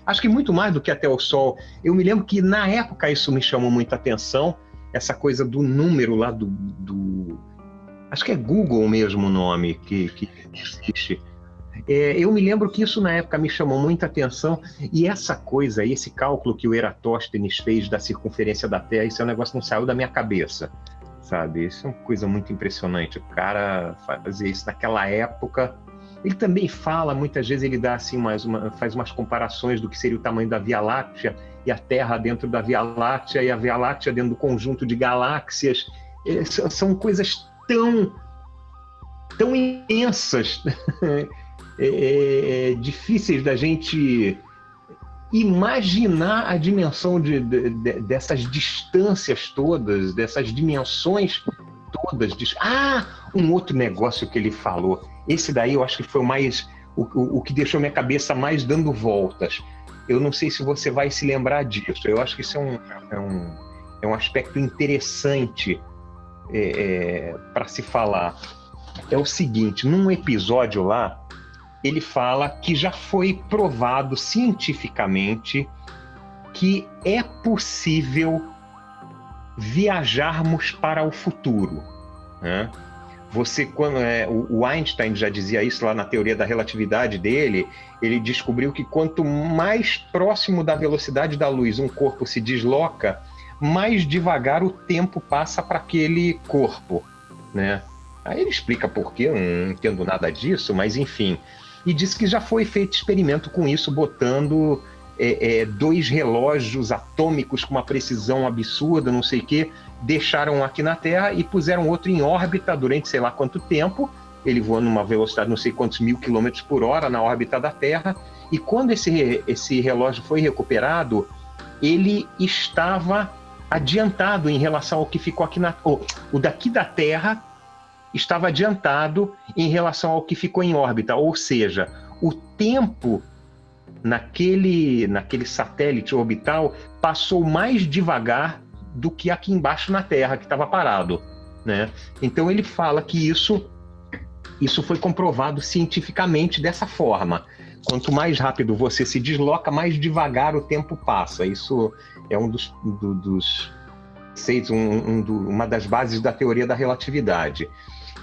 Acho que muito mais do que até o Sol. Eu me lembro que na época isso me chamou muita atenção, essa coisa do número lá do. do... Acho que é Google mesmo o nome que, que existe. É, eu me lembro que isso na época me chamou muita atenção e essa coisa, esse cálculo que o Eratóstenes fez da circunferência da Terra, isso é um negócio que não saiu da minha cabeça, sabe? Isso é uma coisa muito impressionante. O cara fazer isso naquela época. Ele também fala, muitas vezes ele dá assim umas, uma, faz umas comparações do que seria o tamanho da Via Láctea e a Terra dentro da Via Láctea e a Via Láctea dentro do conjunto de galáxias. É, são coisas tão tão imensas [laughs] É, é, é, difíceis da gente imaginar a dimensão de, de, de, dessas distâncias todas, dessas dimensões todas. Ah, um outro negócio que ele falou. Esse daí eu acho que foi o mais. O, o, o, que deixou minha cabeça mais dando voltas. Eu não sei se você vai se lembrar disso. Eu acho que isso é um, é um, é um aspecto interessante é, é, para se falar. É o seguinte: num episódio lá, ele fala que já foi provado cientificamente que é possível viajarmos para o futuro. Né? Você, quando é, o Einstein já dizia isso lá na teoria da relatividade dele, ele descobriu que quanto mais próximo da velocidade da luz um corpo se desloca, mais devagar o tempo passa para aquele corpo, né? Aí ele explica por quê, não entendo nada disso, mas enfim, e diz que já foi feito experimento com isso, botando é, é, dois relógios atômicos com uma precisão absurda, não sei o quê, deixaram aqui na Terra e puseram outro em órbita durante sei lá quanto tempo. Ele voa numa velocidade não sei quantos mil quilômetros por hora na órbita da Terra. E quando esse, esse relógio foi recuperado, ele estava adiantado em relação ao que ficou aqui na. Oh, o daqui da Terra estava adiantado em relação ao que ficou em órbita, ou seja, o tempo naquele, naquele satélite orbital passou mais devagar do que aqui embaixo na Terra, que estava parado. Né? Então ele fala que isso, isso foi comprovado cientificamente dessa forma. Quanto mais rápido você se desloca, mais devagar o tempo passa. Isso é um dos, do, dos um, um, do, uma das bases da teoria da relatividade.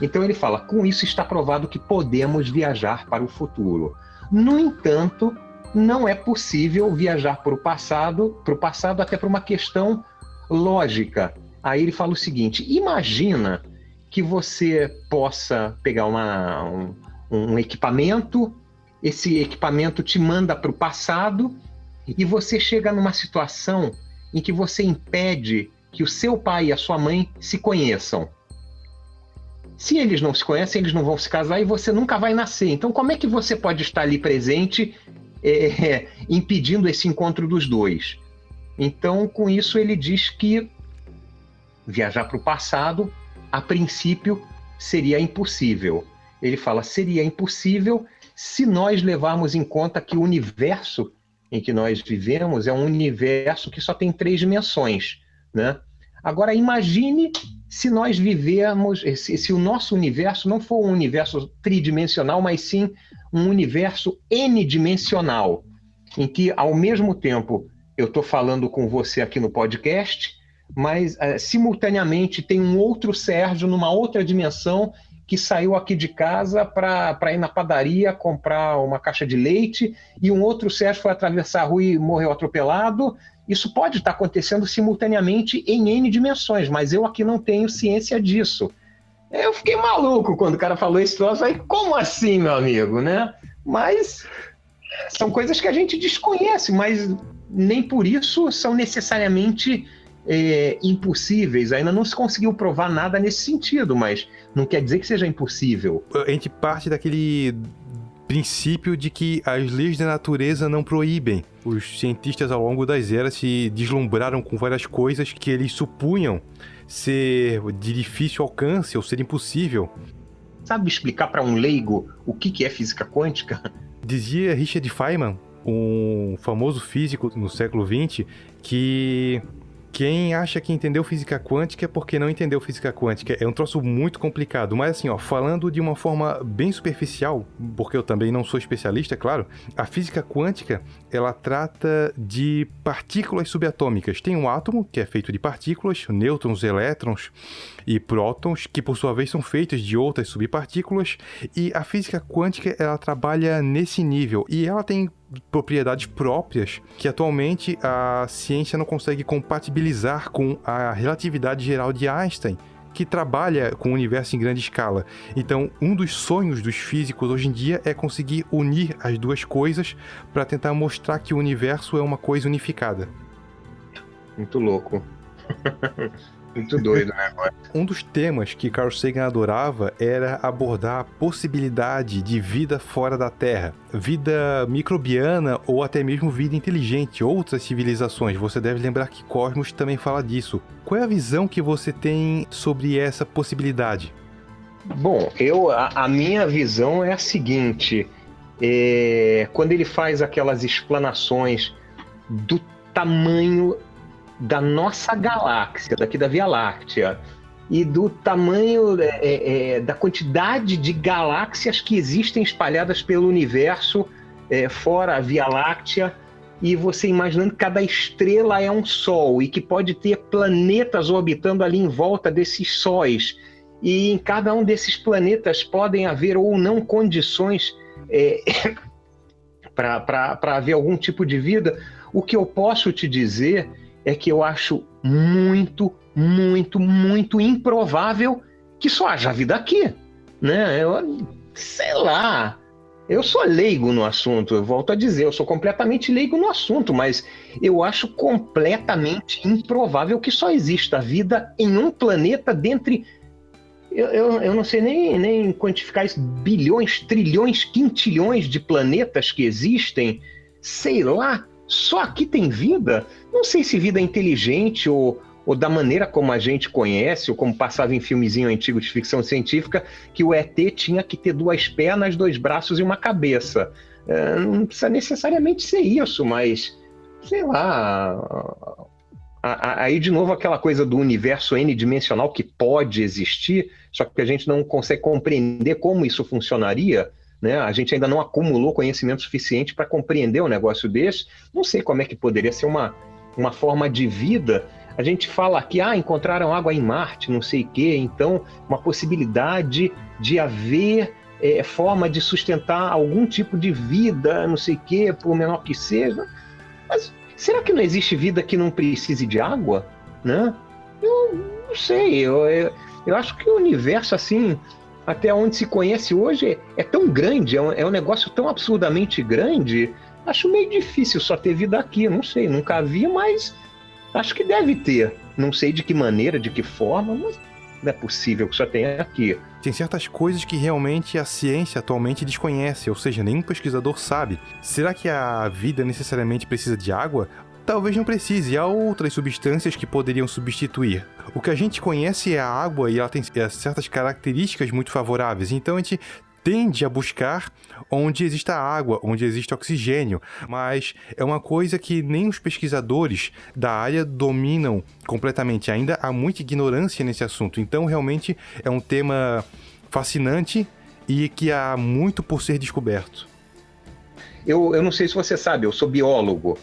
Então ele fala: com isso está provado que podemos viajar para o futuro. No entanto, não é possível viajar para o passado, para o passado até por uma questão lógica. Aí ele fala o seguinte: imagina que você possa pegar uma, um, um equipamento, esse equipamento te manda para o passado e você chega numa situação em que você impede que o seu pai e a sua mãe se conheçam. Se eles não se conhecem, eles não vão se casar e você nunca vai nascer. Então, como é que você pode estar ali presente, é, impedindo esse encontro dos dois? Então, com isso, ele diz que viajar para o passado, a princípio, seria impossível. Ele fala seria impossível se nós levarmos em conta que o universo em que nós vivemos é um universo que só tem três dimensões, né? Agora imagine se nós vivermos, se, se, o nosso universo não for um universo tridimensional, mas sim um universo n-dimensional, em que ao mesmo tempo eu estou falando com você aqui no podcast, mas uh, simultaneamente tem um outro Sérgio numa outra dimensão que saiu aqui de casa para ir na padaria comprar uma caixa de leite e um outro Sérgio foi atravessar a rua e morreu atropelado. Isso pode estar acontecendo simultaneamente em N dimensões, mas eu aqui não tenho ciência disso. Eu fiquei maluco quando o cara falou esse troço. Aí, como assim, meu amigo, né? Mas são coisas que a gente desconhece, mas nem por isso são necessariamente é, impossíveis. Ainda não se conseguiu provar nada nesse sentido, mas não quer dizer que seja impossível. A gente parte daquele princípio de que as leis da natureza não proíbem. Os cientistas ao longo das eras se deslumbraram com várias coisas que eles supunham ser de difícil alcance ou ser impossível. Sabe explicar para um leigo o que é física quântica? [laughs] Dizia Richard Feynman, um famoso físico no século XX, que quem acha que entendeu física quântica é porque não entendeu física quântica. É um troço muito complicado. Mas assim, ó, falando de uma forma bem superficial, porque eu também não sou especialista, é claro, a física quântica, ela trata de partículas subatômicas. Tem um átomo, que é feito de partículas, nêutrons, elétrons e prótons, que por sua vez são feitos de outras subpartículas, e a física quântica, ela trabalha nesse nível. E ela tem propriedades próprias que atualmente a ciência não consegue compatibilizar com a relatividade geral de Einstein, que trabalha com o universo em grande escala. Então, um dos sonhos dos físicos hoje em dia é conseguir unir as duas coisas para tentar mostrar que o universo é uma coisa unificada. Muito louco. [laughs] Muito doido né? um dos temas que Carl Sagan adorava era abordar a possibilidade de vida fora da Terra, vida microbiana ou até mesmo vida inteligente, outras civilizações. Você deve lembrar que Cosmos também fala disso. Qual é a visão que você tem sobre essa possibilidade? Bom, eu a, a minha visão é a seguinte: é, quando ele faz aquelas explanações do tamanho da nossa galáxia, daqui da Via Láctea, e do tamanho, é, é, é, da quantidade de galáxias que existem espalhadas pelo universo, é, fora a Via Láctea, e você imaginando que cada estrela é um sol e que pode ter planetas orbitando ali em volta desses sóis. E em cada um desses planetas podem haver ou não condições é, [laughs] para haver algum tipo de vida. O que eu posso te dizer é que eu acho muito, muito, muito improvável que só haja vida aqui, né? Eu, sei lá, Eu sou leigo no assunto, eu volto a dizer, eu sou completamente leigo no assunto, mas eu acho completamente improvável que só exista vida em um planeta dentre. Eu, eu, eu não sei nem, nem quantificar isso, bilhões, trilhões, quintilhões de planetas que existem, sei lá, só aqui tem vida? Não sei se vida é inteligente ou, ou da maneira como a gente conhece, ou como passava em filmezinho antigo de ficção científica, que o ET tinha que ter duas pernas, dois braços e uma cabeça. É, não precisa necessariamente ser isso, mas sei lá. Aí, de novo, aquela coisa do universo n-dimensional que pode existir, só que a gente não consegue compreender como isso funcionaria. Né? A gente ainda não acumulou conhecimento suficiente para compreender um negócio desse. Não sei como é que poderia ser uma, uma forma de vida a gente fala aqui, ah, encontraram água em Marte, não sei o quê, então uma possibilidade de haver é, forma de sustentar algum tipo de vida, não sei o quê, por menor que seja. Mas será que não existe vida que não precise de água? Né? Eu não sei, eu, eu, eu acho que o universo, assim, até onde se conhece hoje, é, tão grande, é um, é um negócio tão absurdamente grande, acho meio difícil só ter vida aqui, não sei, nunca vi, mas Acho que deve ter. Não sei de que maneira, de que forma, mas não é possível que só tenha aqui. Tem certas coisas que realmente a ciência atualmente desconhece, ou seja, nenhum pesquisador sabe. Será que a vida necessariamente precisa de água? Talvez não precise, há outras substâncias que poderiam substituir. O que a gente conhece é a água e ela tem certas características muito favoráveis, então a gente tende a buscar onde exista água, onde existe oxigênio, mas é uma coisa que nem os pesquisadores da área dominam completamente. Ainda há muita ignorância nesse assunto, então realmente é um tema fascinante e que há muito por ser descoberto. Eu, eu não sei se você sabe, eu sou biólogo.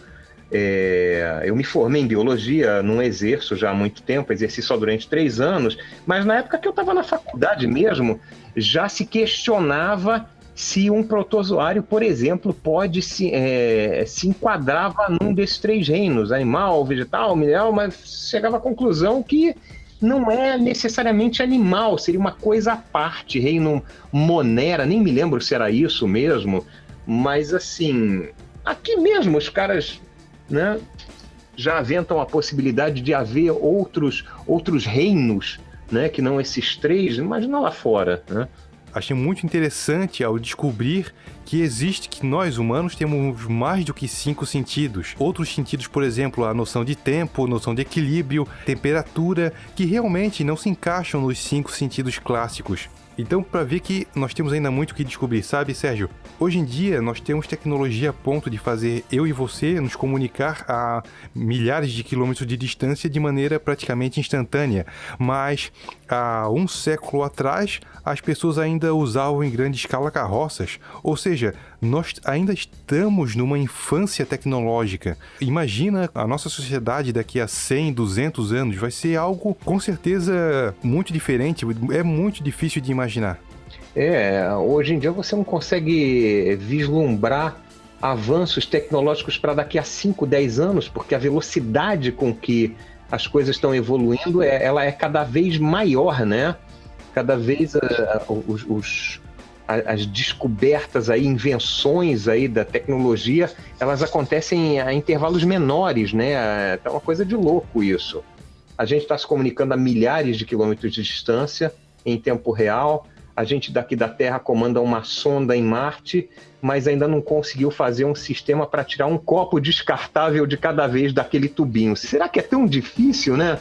É, eu me formei em biologia, não exerço já há muito tempo, exerci só durante três anos, mas na época que eu estava na faculdade mesmo, já se questionava se um protozoário, por exemplo, pode se, é, se enquadrava num desses três reinos, animal, vegetal, mineral, mas chegava à conclusão que não é necessariamente animal, seria uma coisa à parte, reino Monera, nem me lembro se era isso mesmo, mas assim, aqui mesmo os caras né, já aventam a possibilidade de haver outros, outros reinos, né, que não esses três, imagina lá fora, né? Achei muito interessante ao descobrir que existe que nós humanos temos mais do que cinco sentidos. Outros sentidos, por exemplo, a noção de tempo, noção de equilíbrio, temperatura, que realmente não se encaixam nos cinco sentidos clássicos. Então, para ver que nós temos ainda muito o que descobrir, sabe, Sérgio? Hoje em dia, nós temos tecnologia a ponto de fazer eu e você nos comunicar a milhares de quilômetros de distância de maneira praticamente instantânea. Mas há um século atrás, as pessoas ainda usavam em grande escala carroças. Ou seja, nós ainda estamos numa infância tecnológica. Imagina a nossa sociedade daqui a 100, 200 anos. Vai ser algo com certeza muito diferente. É muito difícil de imaginar. É, hoje em dia você não consegue vislumbrar avanços tecnológicos para daqui a 5, 10 anos, porque a velocidade com que as coisas estão evoluindo, é, ela é cada vez maior, né? Cada vez uh, os, os, as descobertas aí, invenções aí da tecnologia, elas acontecem a intervalos menores, né? É uma coisa de louco isso. A gente está se comunicando a milhares de quilômetros de distância, em tempo real. A gente daqui da Terra comanda uma sonda em Marte, mas ainda não conseguiu fazer um sistema para tirar um copo descartável de cada vez daquele tubinho. Será que é tão difícil, né?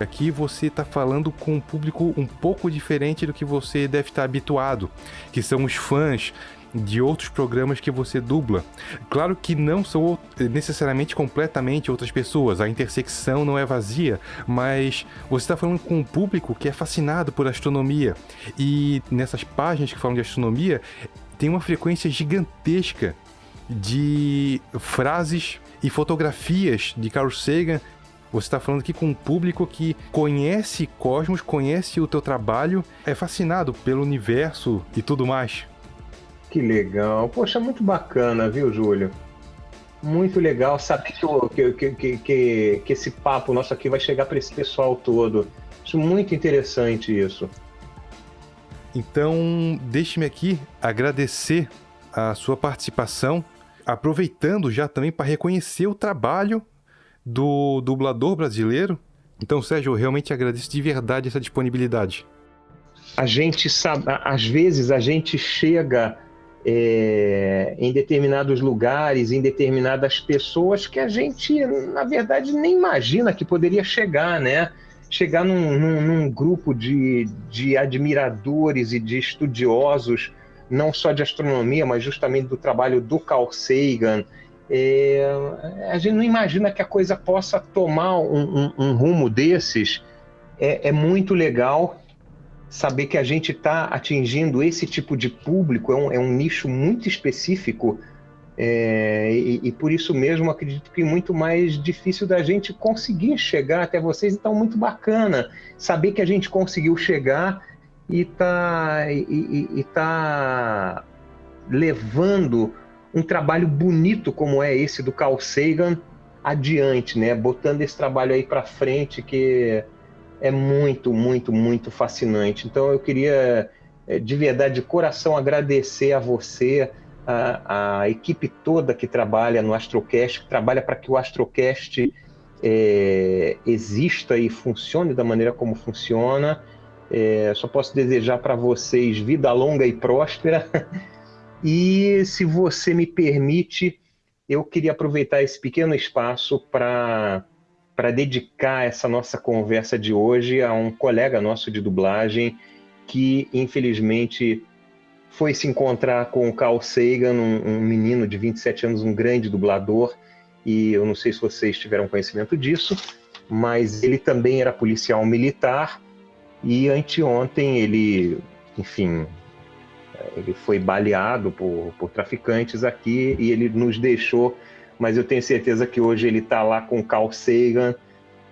Aqui você está falando com um público um pouco diferente do que você deve estar habituado, que são os fãs de outros programas que você dubla. Claro que não são necessariamente completamente outras pessoas, a intersecção não é vazia, mas você está falando com um público que é fascinado por astronomia. E nessas páginas que falam de astronomia, tem uma frequência gigantesca de frases e fotografias de Carl Sagan você está falando aqui com um público que conhece Cosmos, conhece o teu trabalho, é fascinado pelo universo e tudo mais. Que legal. Poxa, muito bacana, viu, Júlio? Muito legal saber que, que, que, que, que esse papo nosso aqui vai chegar para esse pessoal todo. Acho muito interessante isso. Então, deixe-me aqui agradecer a sua participação, aproveitando já também para reconhecer o trabalho do dublador brasileiro. Então, Sérgio, eu realmente agradeço de verdade essa disponibilidade. A gente sabe, às vezes a gente chega é, em determinados lugares, em determinadas pessoas que a gente, na verdade, nem imagina que poderia chegar, né? Chegar num, num, num grupo de, de admiradores e de estudiosos, não só de astronomia, mas justamente do trabalho do Carl Sagan. É, a gente não imagina que a coisa possa tomar um, um, um rumo desses. É, é muito legal saber que a gente está atingindo esse tipo de público, é um, é um nicho muito específico, é, e, e, por isso mesmo acredito que muito mais difícil da gente conseguir chegar até vocês, então muito bacana saber que a gente conseguiu chegar e está e, e, e tá levando um trabalho bonito como é esse do Carl Sagan adiante, né? Botando esse trabalho aí para frente que é muito, muito, muito fascinante. Então eu queria eh, de verdade, de coração, agradecer a você, a, a equipe toda que trabalha no Astrocast, que trabalha para que o Astrocast é, exista e funcione da maneira como funciona. É, só posso desejar para vocês vida longa e próspera. [laughs] E se você me permite, eu queria aproveitar esse pequeno espaço para para dedicar essa nossa conversa de hoje a um colega nosso de dublagem que, infelizmente, foi se encontrar com o Carl Sagan, um, um, menino de 27 anos, um grande dublador, e eu não sei se vocês tiveram conhecimento disso, mas ele também era policial militar, e anteontem ele, enfim, ele foi baleado por, por traficantes aqui e ele nos deixou mas eu tenho certeza que hoje ele está lá com Carl Sagan,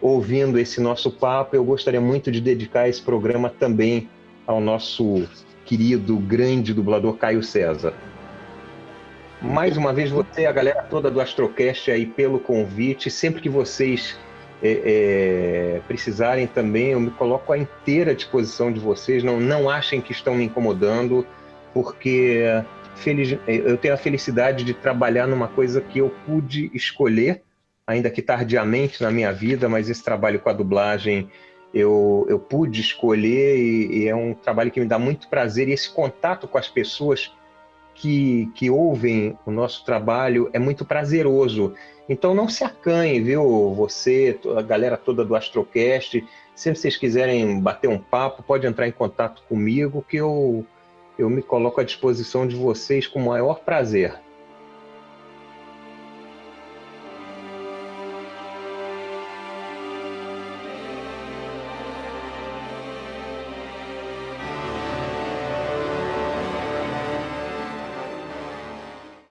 ouvindo esse nosso papo. Eu gostaria muito de dedicar esse programa também ao nosso querido, grande dublador Caio César. Mais uma vez, você, a galera toda do Astrocast aí pelo convite. Sempre que vocês é, é, precisarem também, eu me coloco à inteira disposição de vocês. Não, não achem que estão me incomodando, porque feliz, eu tenho a felicidade de trabalhar numa coisa que eu pude escolher, ainda que tardiamente na minha vida, mas esse trabalho com a dublagem eu, eu pude escolher e, e é um trabalho que me dá muito prazer. E esse contato com as pessoas que, que ouvem o nosso trabalho é muito prazeroso. Então não se acanhe, viu? Você, a galera toda do Astrocast, se vocês quiserem bater um papo, pode entrar em contato comigo que eu eu me coloco à disposição de vocês com o maior prazer.